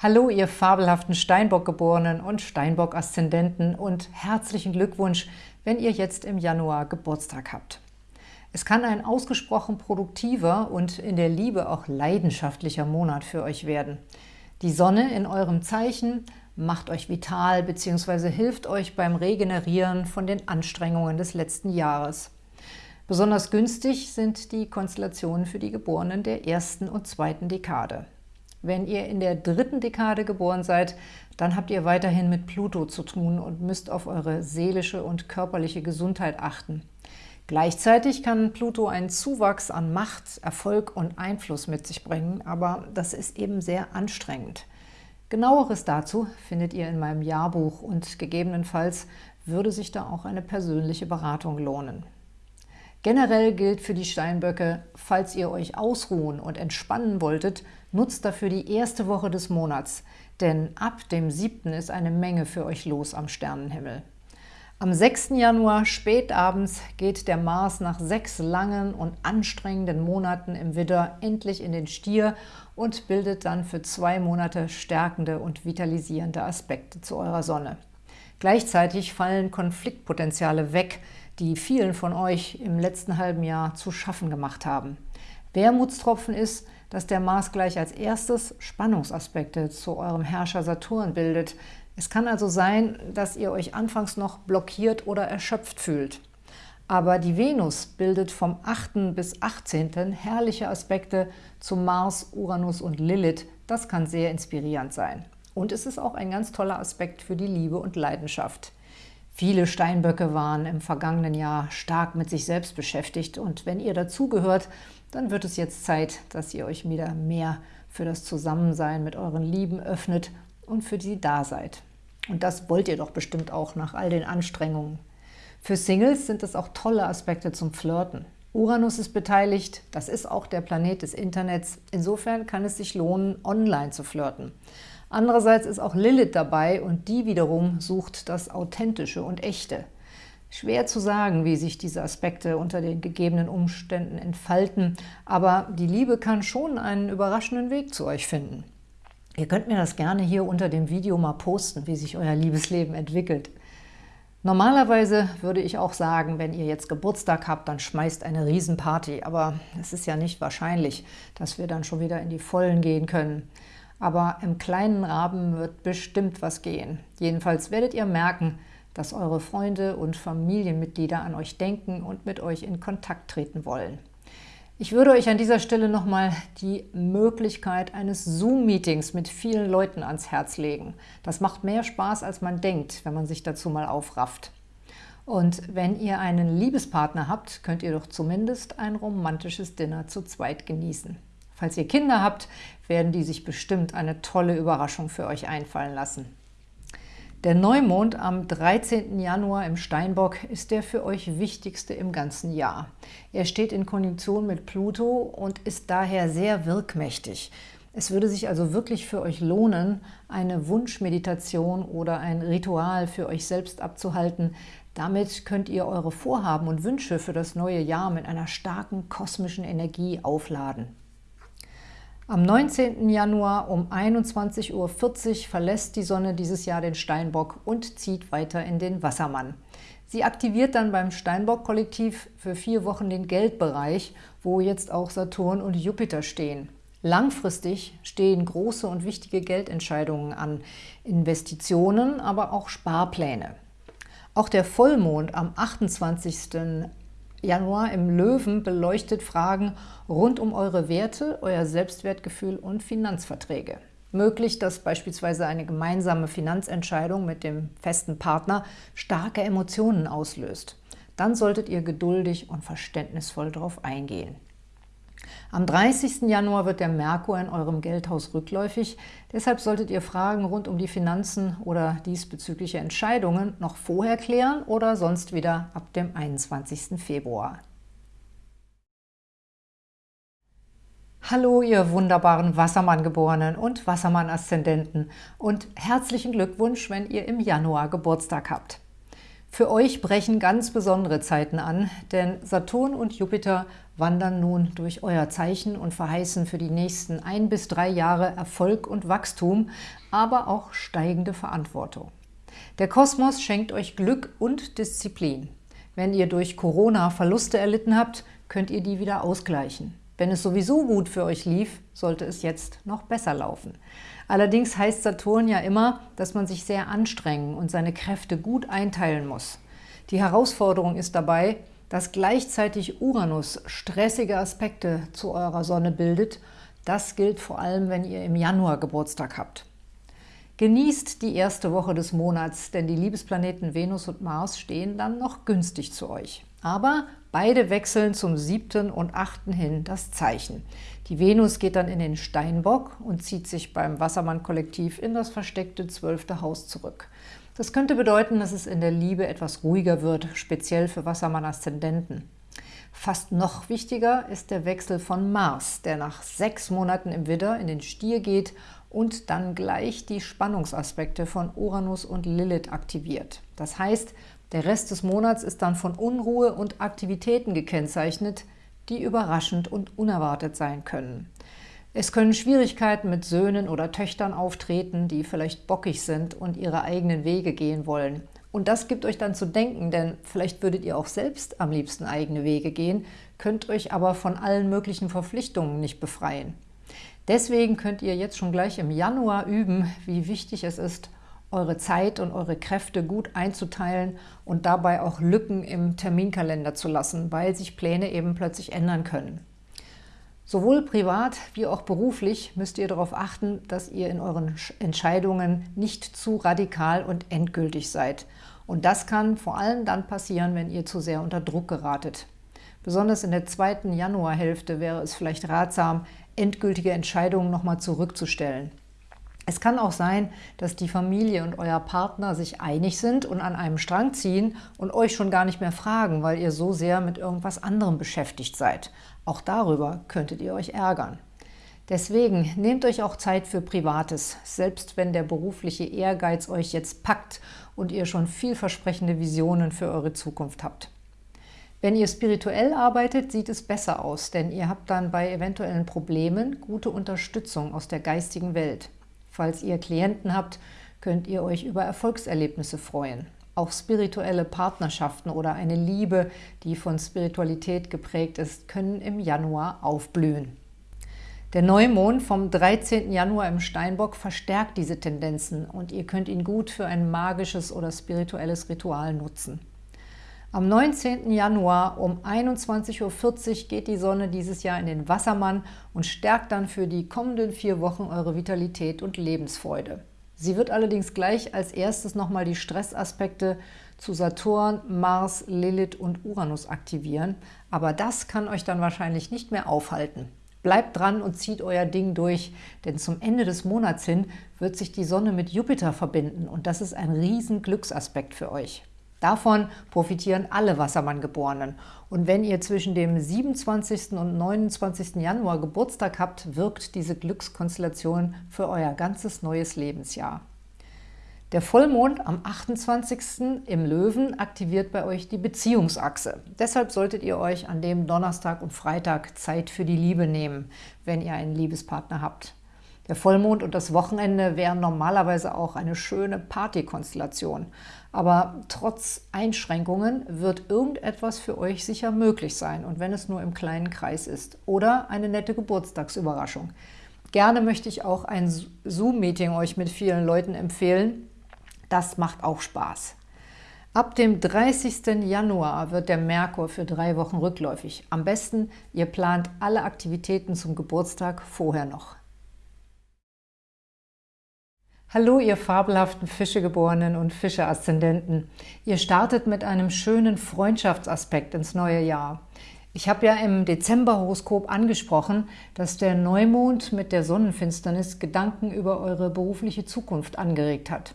Hallo, ihr fabelhaften Steinbock-Geborenen und Steinbock-Aszendenten und herzlichen Glückwunsch, wenn ihr jetzt im Januar Geburtstag habt. Es kann ein ausgesprochen produktiver und in der Liebe auch leidenschaftlicher Monat für euch werden. Die Sonne in eurem Zeichen macht euch vital bzw. hilft euch beim Regenerieren von den Anstrengungen des letzten Jahres. Besonders günstig sind die Konstellationen für die Geborenen der ersten und zweiten Dekade. Wenn ihr in der dritten Dekade geboren seid, dann habt ihr weiterhin mit Pluto zu tun und müsst auf eure seelische und körperliche Gesundheit achten. Gleichzeitig kann Pluto einen Zuwachs an Macht, Erfolg und Einfluss mit sich bringen, aber das ist eben sehr anstrengend. Genaueres dazu findet ihr in meinem Jahrbuch und gegebenenfalls würde sich da auch eine persönliche Beratung lohnen. Generell gilt für die Steinböcke, falls ihr euch ausruhen und entspannen wolltet, nutzt dafür die erste Woche des Monats, denn ab dem 7. ist eine Menge für euch los am Sternenhimmel. Am 6. Januar spätabends geht der Mars nach sechs langen und anstrengenden Monaten im Widder endlich in den Stier und bildet dann für zwei Monate stärkende und vitalisierende Aspekte zu eurer Sonne. Gleichzeitig fallen Konfliktpotenziale weg, die vielen von euch im letzten halben Jahr zu schaffen gemacht haben. Wermutstropfen ist, dass der Mars gleich als erstes Spannungsaspekte zu eurem Herrscher Saturn bildet. Es kann also sein, dass ihr euch anfangs noch blockiert oder erschöpft fühlt. Aber die Venus bildet vom 8. bis 18. herrliche Aspekte zu Mars, Uranus und Lilith. Das kann sehr inspirierend sein. Und es ist auch ein ganz toller Aspekt für die Liebe und Leidenschaft. Viele Steinböcke waren im vergangenen Jahr stark mit sich selbst beschäftigt und wenn ihr dazugehört, dann wird es jetzt Zeit, dass ihr euch wieder mehr für das Zusammensein mit euren Lieben öffnet und für sie da seid. Und das wollt ihr doch bestimmt auch nach all den Anstrengungen. Für Singles sind es auch tolle Aspekte zum Flirten. Uranus ist beteiligt, das ist auch der Planet des Internets. Insofern kann es sich lohnen, online zu flirten. Andererseits ist auch Lilith dabei und die wiederum sucht das Authentische und Echte. Schwer zu sagen, wie sich diese Aspekte unter den gegebenen Umständen entfalten, aber die Liebe kann schon einen überraschenden Weg zu euch finden. Ihr könnt mir das gerne hier unter dem Video mal posten, wie sich euer Liebesleben entwickelt. Normalerweise würde ich auch sagen, wenn ihr jetzt Geburtstag habt, dann schmeißt eine Riesenparty, aber es ist ja nicht wahrscheinlich, dass wir dann schon wieder in die Vollen gehen können aber im kleinen Rahmen wird bestimmt was gehen. Jedenfalls werdet ihr merken, dass eure Freunde und Familienmitglieder an euch denken und mit euch in Kontakt treten wollen. Ich würde euch an dieser Stelle nochmal die Möglichkeit eines Zoom-Meetings mit vielen Leuten ans Herz legen. Das macht mehr Spaß, als man denkt, wenn man sich dazu mal aufrafft. Und wenn ihr einen Liebespartner habt, könnt ihr doch zumindest ein romantisches Dinner zu zweit genießen. Falls ihr Kinder habt, werden die sich bestimmt eine tolle Überraschung für euch einfallen lassen. Der Neumond am 13. Januar im Steinbock ist der für euch wichtigste im ganzen Jahr. Er steht in Konjunktion mit Pluto und ist daher sehr wirkmächtig. Es würde sich also wirklich für euch lohnen, eine Wunschmeditation oder ein Ritual für euch selbst abzuhalten. Damit könnt ihr eure Vorhaben und Wünsche für das neue Jahr mit einer starken kosmischen Energie aufladen. Am 19. Januar um 21.40 Uhr verlässt die Sonne dieses Jahr den Steinbock und zieht weiter in den Wassermann. Sie aktiviert dann beim Steinbock-Kollektiv für vier Wochen den Geldbereich, wo jetzt auch Saturn und Jupiter stehen. Langfristig stehen große und wichtige Geldentscheidungen an, Investitionen, aber auch Sparpläne. Auch der Vollmond am 28. Januar im Löwen beleuchtet Fragen rund um eure Werte, euer Selbstwertgefühl und Finanzverträge. Möglich, dass beispielsweise eine gemeinsame Finanzentscheidung mit dem festen Partner starke Emotionen auslöst. dann solltet ihr geduldig und verständnisvoll darauf eingehen. Am 30. Januar wird der Merkur in eurem Geldhaus rückläufig, deshalb solltet ihr Fragen rund um die Finanzen oder diesbezügliche Entscheidungen noch vorher klären oder sonst wieder ab dem 21. Februar. Hallo, ihr wunderbaren Wassermann-Geborenen und Wassermann-Aszendenten und herzlichen Glückwunsch, wenn ihr im Januar Geburtstag habt. Für euch brechen ganz besondere Zeiten an, denn Saturn und Jupiter wandern nun durch euer Zeichen und verheißen für die nächsten ein bis drei Jahre Erfolg und Wachstum, aber auch steigende Verantwortung. Der Kosmos schenkt euch Glück und Disziplin. Wenn ihr durch Corona Verluste erlitten habt, könnt ihr die wieder ausgleichen. Wenn es sowieso gut für euch lief, sollte es jetzt noch besser laufen. Allerdings heißt Saturn ja immer, dass man sich sehr anstrengen und seine Kräfte gut einteilen muss. Die Herausforderung ist dabei, dass gleichzeitig Uranus stressige Aspekte zu eurer Sonne bildet. Das gilt vor allem, wenn ihr im Januar Geburtstag habt. Genießt die erste Woche des Monats, denn die Liebesplaneten Venus und Mars stehen dann noch günstig zu euch. Aber beide wechseln zum siebten und achten hin das Zeichen. Die Venus geht dann in den Steinbock und zieht sich beim Wassermann-Kollektiv in das versteckte zwölfte Haus zurück. Das könnte bedeuten, dass es in der Liebe etwas ruhiger wird, speziell für Wassermann-Aszendenten. Fast noch wichtiger ist der Wechsel von Mars, der nach sechs Monaten im Widder in den Stier geht und dann gleich die Spannungsaspekte von Uranus und Lilith aktiviert. Das heißt, der Rest des Monats ist dann von Unruhe und Aktivitäten gekennzeichnet, die überraschend und unerwartet sein können. Es können Schwierigkeiten mit Söhnen oder Töchtern auftreten, die vielleicht bockig sind und ihre eigenen Wege gehen wollen. Und das gibt euch dann zu denken, denn vielleicht würdet ihr auch selbst am liebsten eigene Wege gehen, könnt euch aber von allen möglichen Verpflichtungen nicht befreien. Deswegen könnt ihr jetzt schon gleich im Januar üben, wie wichtig es ist, eure Zeit und eure Kräfte gut einzuteilen und dabei auch Lücken im Terminkalender zu lassen, weil sich Pläne eben plötzlich ändern können. Sowohl privat wie auch beruflich müsst ihr darauf achten, dass ihr in euren Entscheidungen nicht zu radikal und endgültig seid. Und das kann vor allem dann passieren, wenn ihr zu sehr unter Druck geratet. Besonders in der zweiten Januarhälfte wäre es vielleicht ratsam, endgültige Entscheidungen nochmal zurückzustellen. Es kann auch sein, dass die Familie und euer Partner sich einig sind und an einem Strang ziehen und euch schon gar nicht mehr fragen, weil ihr so sehr mit irgendwas anderem beschäftigt seid. Auch darüber könntet ihr euch ärgern. Deswegen nehmt euch auch Zeit für Privates, selbst wenn der berufliche Ehrgeiz euch jetzt packt und ihr schon vielversprechende Visionen für eure Zukunft habt. Wenn ihr spirituell arbeitet, sieht es besser aus, denn ihr habt dann bei eventuellen Problemen gute Unterstützung aus der geistigen Welt. Falls ihr Klienten habt, könnt ihr euch über Erfolgserlebnisse freuen. Auch spirituelle Partnerschaften oder eine Liebe, die von Spiritualität geprägt ist, können im Januar aufblühen. Der Neumond vom 13. Januar im Steinbock verstärkt diese Tendenzen und ihr könnt ihn gut für ein magisches oder spirituelles Ritual nutzen. Am 19. Januar um 21.40 Uhr geht die Sonne dieses Jahr in den Wassermann und stärkt dann für die kommenden vier Wochen eure Vitalität und Lebensfreude. Sie wird allerdings gleich als erstes nochmal die Stressaspekte zu Saturn, Mars, Lilith und Uranus aktivieren, aber das kann euch dann wahrscheinlich nicht mehr aufhalten. Bleibt dran und zieht euer Ding durch, denn zum Ende des Monats hin wird sich die Sonne mit Jupiter verbinden und das ist ein riesen Glücksaspekt für euch. Davon profitieren alle Wassermann-Geborenen. Und wenn ihr zwischen dem 27. und 29. Januar Geburtstag habt, wirkt diese Glückskonstellation für euer ganzes neues Lebensjahr. Der Vollmond am 28. im Löwen aktiviert bei euch die Beziehungsachse. Deshalb solltet ihr euch an dem Donnerstag und Freitag Zeit für die Liebe nehmen, wenn ihr einen Liebespartner habt. Der Vollmond und das Wochenende wären normalerweise auch eine schöne Partykonstellation. Aber trotz Einschränkungen wird irgendetwas für euch sicher möglich sein und wenn es nur im kleinen Kreis ist. Oder eine nette Geburtstagsüberraschung. Gerne möchte ich auch ein Zoom-Meeting euch mit vielen Leuten empfehlen. Das macht auch Spaß. Ab dem 30. Januar wird der Merkur für drei Wochen rückläufig. Am besten, ihr plant alle Aktivitäten zum Geburtstag vorher noch. Hallo, ihr fabelhaften Fischegeborenen und Fische-Aszendenten. Ihr startet mit einem schönen Freundschaftsaspekt ins neue Jahr. Ich habe ja im Dezember-Horoskop angesprochen, dass der Neumond mit der Sonnenfinsternis Gedanken über eure berufliche Zukunft angeregt hat.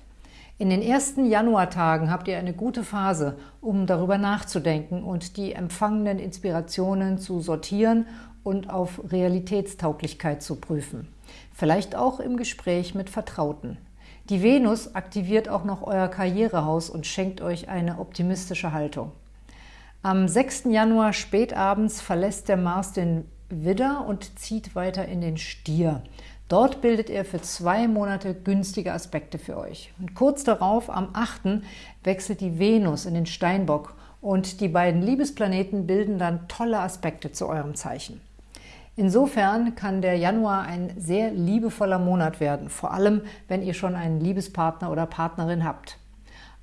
In den ersten Januartagen habt ihr eine gute Phase, um darüber nachzudenken und die empfangenen Inspirationen zu sortieren und auf Realitätstauglichkeit zu prüfen. Vielleicht auch im Gespräch mit Vertrauten. Die Venus aktiviert auch noch euer Karrierehaus und schenkt euch eine optimistische Haltung. Am 6. Januar spätabends verlässt der Mars den Widder und zieht weiter in den Stier. Dort bildet er für zwei Monate günstige Aspekte für euch. Und kurz darauf, am 8. wechselt die Venus in den Steinbock und die beiden Liebesplaneten bilden dann tolle Aspekte zu eurem Zeichen. Insofern kann der Januar ein sehr liebevoller Monat werden, vor allem, wenn ihr schon einen Liebespartner oder Partnerin habt.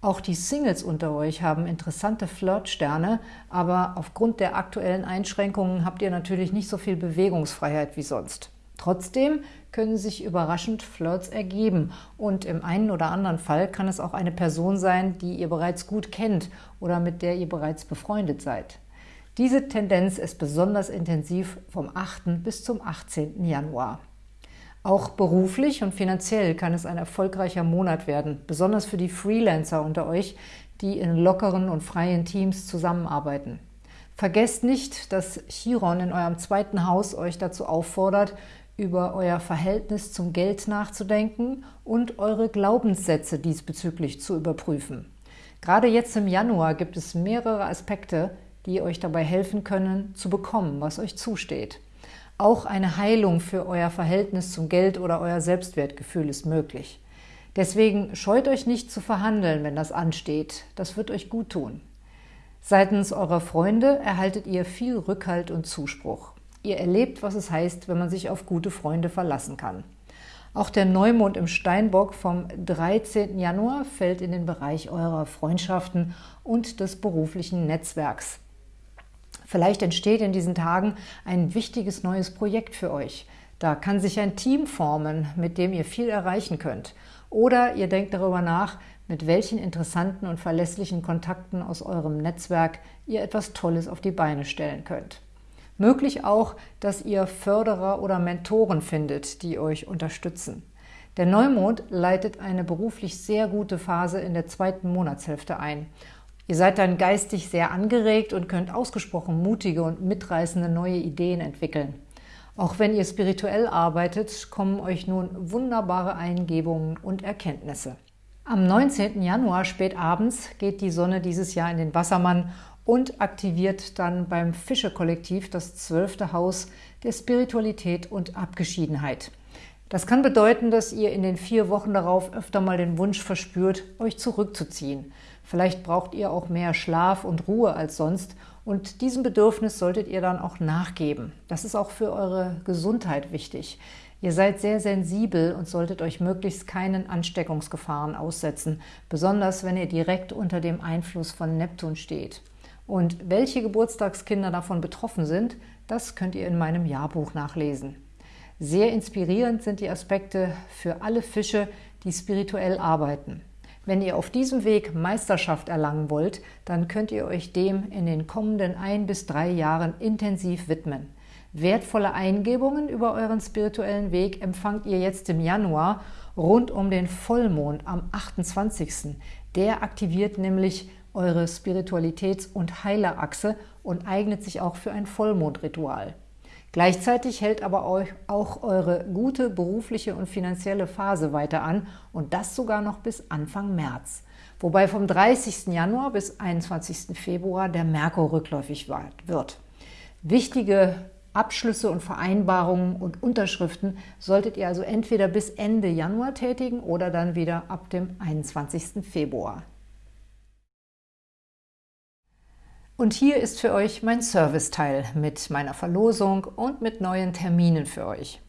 Auch die Singles unter euch haben interessante Flirtsterne, aber aufgrund der aktuellen Einschränkungen habt ihr natürlich nicht so viel Bewegungsfreiheit wie sonst. Trotzdem können sich überraschend Flirts ergeben und im einen oder anderen Fall kann es auch eine Person sein, die ihr bereits gut kennt oder mit der ihr bereits befreundet seid. Diese Tendenz ist besonders intensiv vom 8. bis zum 18. Januar. Auch beruflich und finanziell kann es ein erfolgreicher Monat werden, besonders für die Freelancer unter euch, die in lockeren und freien Teams zusammenarbeiten. Vergesst nicht, dass Chiron in eurem zweiten Haus euch dazu auffordert, über euer Verhältnis zum Geld nachzudenken und eure Glaubenssätze diesbezüglich zu überprüfen. Gerade jetzt im Januar gibt es mehrere Aspekte, die euch dabei helfen können, zu bekommen, was euch zusteht. Auch eine Heilung für euer Verhältnis zum Geld oder euer Selbstwertgefühl ist möglich. Deswegen scheut euch nicht zu verhandeln, wenn das ansteht. Das wird euch gut tun. Seitens eurer Freunde erhaltet ihr viel Rückhalt und Zuspruch. Ihr erlebt, was es heißt, wenn man sich auf gute Freunde verlassen kann. Auch der Neumond im Steinbock vom 13. Januar fällt in den Bereich eurer Freundschaften und des beruflichen Netzwerks. Vielleicht entsteht in diesen Tagen ein wichtiges neues Projekt für euch. Da kann sich ein Team formen, mit dem ihr viel erreichen könnt. Oder ihr denkt darüber nach, mit welchen interessanten und verlässlichen Kontakten aus eurem Netzwerk ihr etwas Tolles auf die Beine stellen könnt. Möglich auch, dass ihr Förderer oder Mentoren findet, die euch unterstützen. Der Neumond leitet eine beruflich sehr gute Phase in der zweiten Monatshälfte ein Ihr seid dann geistig sehr angeregt und könnt ausgesprochen mutige und mitreißende neue Ideen entwickeln. Auch wenn ihr spirituell arbeitet, kommen euch nun wunderbare Eingebungen und Erkenntnisse. Am 19. Januar spät abends geht die Sonne dieses Jahr in den Wassermann und aktiviert dann beim Fische-Kollektiv das zwölfte Haus der Spiritualität und Abgeschiedenheit. Das kann bedeuten, dass ihr in den vier Wochen darauf öfter mal den Wunsch verspürt, euch zurückzuziehen – Vielleicht braucht ihr auch mehr Schlaf und Ruhe als sonst und diesem Bedürfnis solltet ihr dann auch nachgeben. Das ist auch für eure Gesundheit wichtig. Ihr seid sehr sensibel und solltet euch möglichst keinen Ansteckungsgefahren aussetzen, besonders wenn ihr direkt unter dem Einfluss von Neptun steht. Und welche Geburtstagskinder davon betroffen sind, das könnt ihr in meinem Jahrbuch nachlesen. Sehr inspirierend sind die Aspekte für alle Fische, die spirituell arbeiten. Wenn ihr auf diesem Weg Meisterschaft erlangen wollt, dann könnt ihr euch dem in den kommenden ein bis drei Jahren intensiv widmen. Wertvolle Eingebungen über euren spirituellen Weg empfangt ihr jetzt im Januar rund um den Vollmond am 28. Der aktiviert nämlich eure Spiritualitäts- und Heilerachse und eignet sich auch für ein Vollmondritual. Gleichzeitig hält aber euch auch eure gute berufliche und finanzielle Phase weiter an und das sogar noch bis Anfang März. Wobei vom 30. Januar bis 21. Februar der Merkur rückläufig wird. Wichtige Abschlüsse und Vereinbarungen und Unterschriften solltet ihr also entweder bis Ende Januar tätigen oder dann wieder ab dem 21. Februar. Und hier ist für euch mein Serviceteil mit meiner Verlosung und mit neuen Terminen für euch.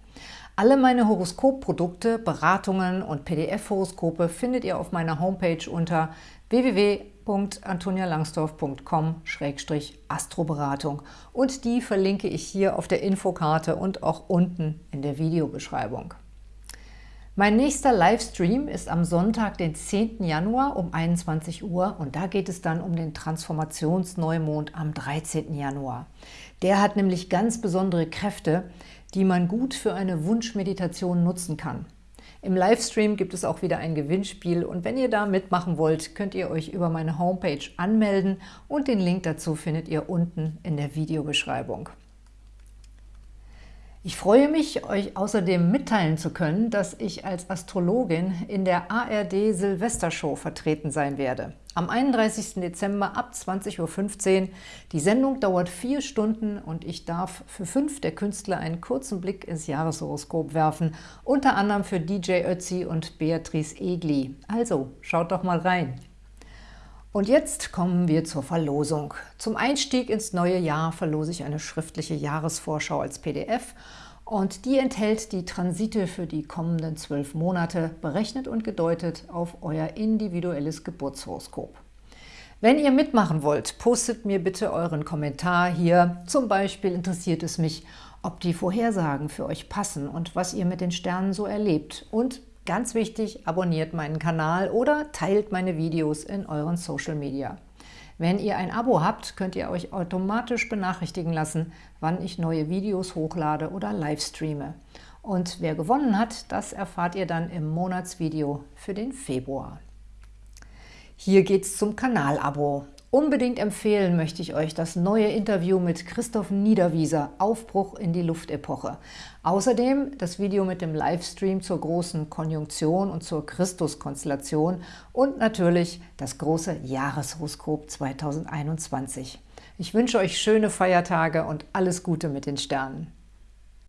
Alle meine Horoskopprodukte, Beratungen und PDF-Horoskope findet ihr auf meiner Homepage unter www.antonialangsdorf.com-astroberatung und die verlinke ich hier auf der Infokarte und auch unten in der Videobeschreibung. Mein nächster Livestream ist am Sonntag, den 10. Januar um 21 Uhr und da geht es dann um den Transformationsneumond am 13. Januar. Der hat nämlich ganz besondere Kräfte, die man gut für eine Wunschmeditation nutzen kann. Im Livestream gibt es auch wieder ein Gewinnspiel und wenn ihr da mitmachen wollt, könnt ihr euch über meine Homepage anmelden und den Link dazu findet ihr unten in der Videobeschreibung. Ich freue mich, euch außerdem mitteilen zu können, dass ich als Astrologin in der ARD Silvestershow vertreten sein werde. Am 31. Dezember ab 20.15 Uhr. Die Sendung dauert vier Stunden und ich darf für fünf der Künstler einen kurzen Blick ins Jahreshoroskop werfen, unter anderem für DJ Ötzi und Beatrice Egli. Also, schaut doch mal rein! Und jetzt kommen wir zur Verlosung. Zum Einstieg ins neue Jahr verlose ich eine schriftliche Jahresvorschau als PDF und die enthält die Transite für die kommenden zwölf Monate, berechnet und gedeutet auf euer individuelles Geburtshoroskop. Wenn ihr mitmachen wollt, postet mir bitte euren Kommentar hier. Zum Beispiel interessiert es mich, ob die Vorhersagen für euch passen und was ihr mit den Sternen so erlebt. Und Ganz wichtig, abonniert meinen Kanal oder teilt meine Videos in euren Social Media. Wenn ihr ein Abo habt, könnt ihr euch automatisch benachrichtigen lassen, wann ich neue Videos hochlade oder live streame. Und wer gewonnen hat, das erfahrt ihr dann im Monatsvideo für den Februar. Hier geht's zum Kanalabo. Unbedingt empfehlen möchte ich euch das neue Interview mit Christoph Niederwieser, Aufbruch in die Luftepoche. Außerdem das Video mit dem Livestream zur großen Konjunktion und zur Christuskonstellation und natürlich das große Jahreshoroskop 2021. Ich wünsche euch schöne Feiertage und alles Gute mit den Sternen.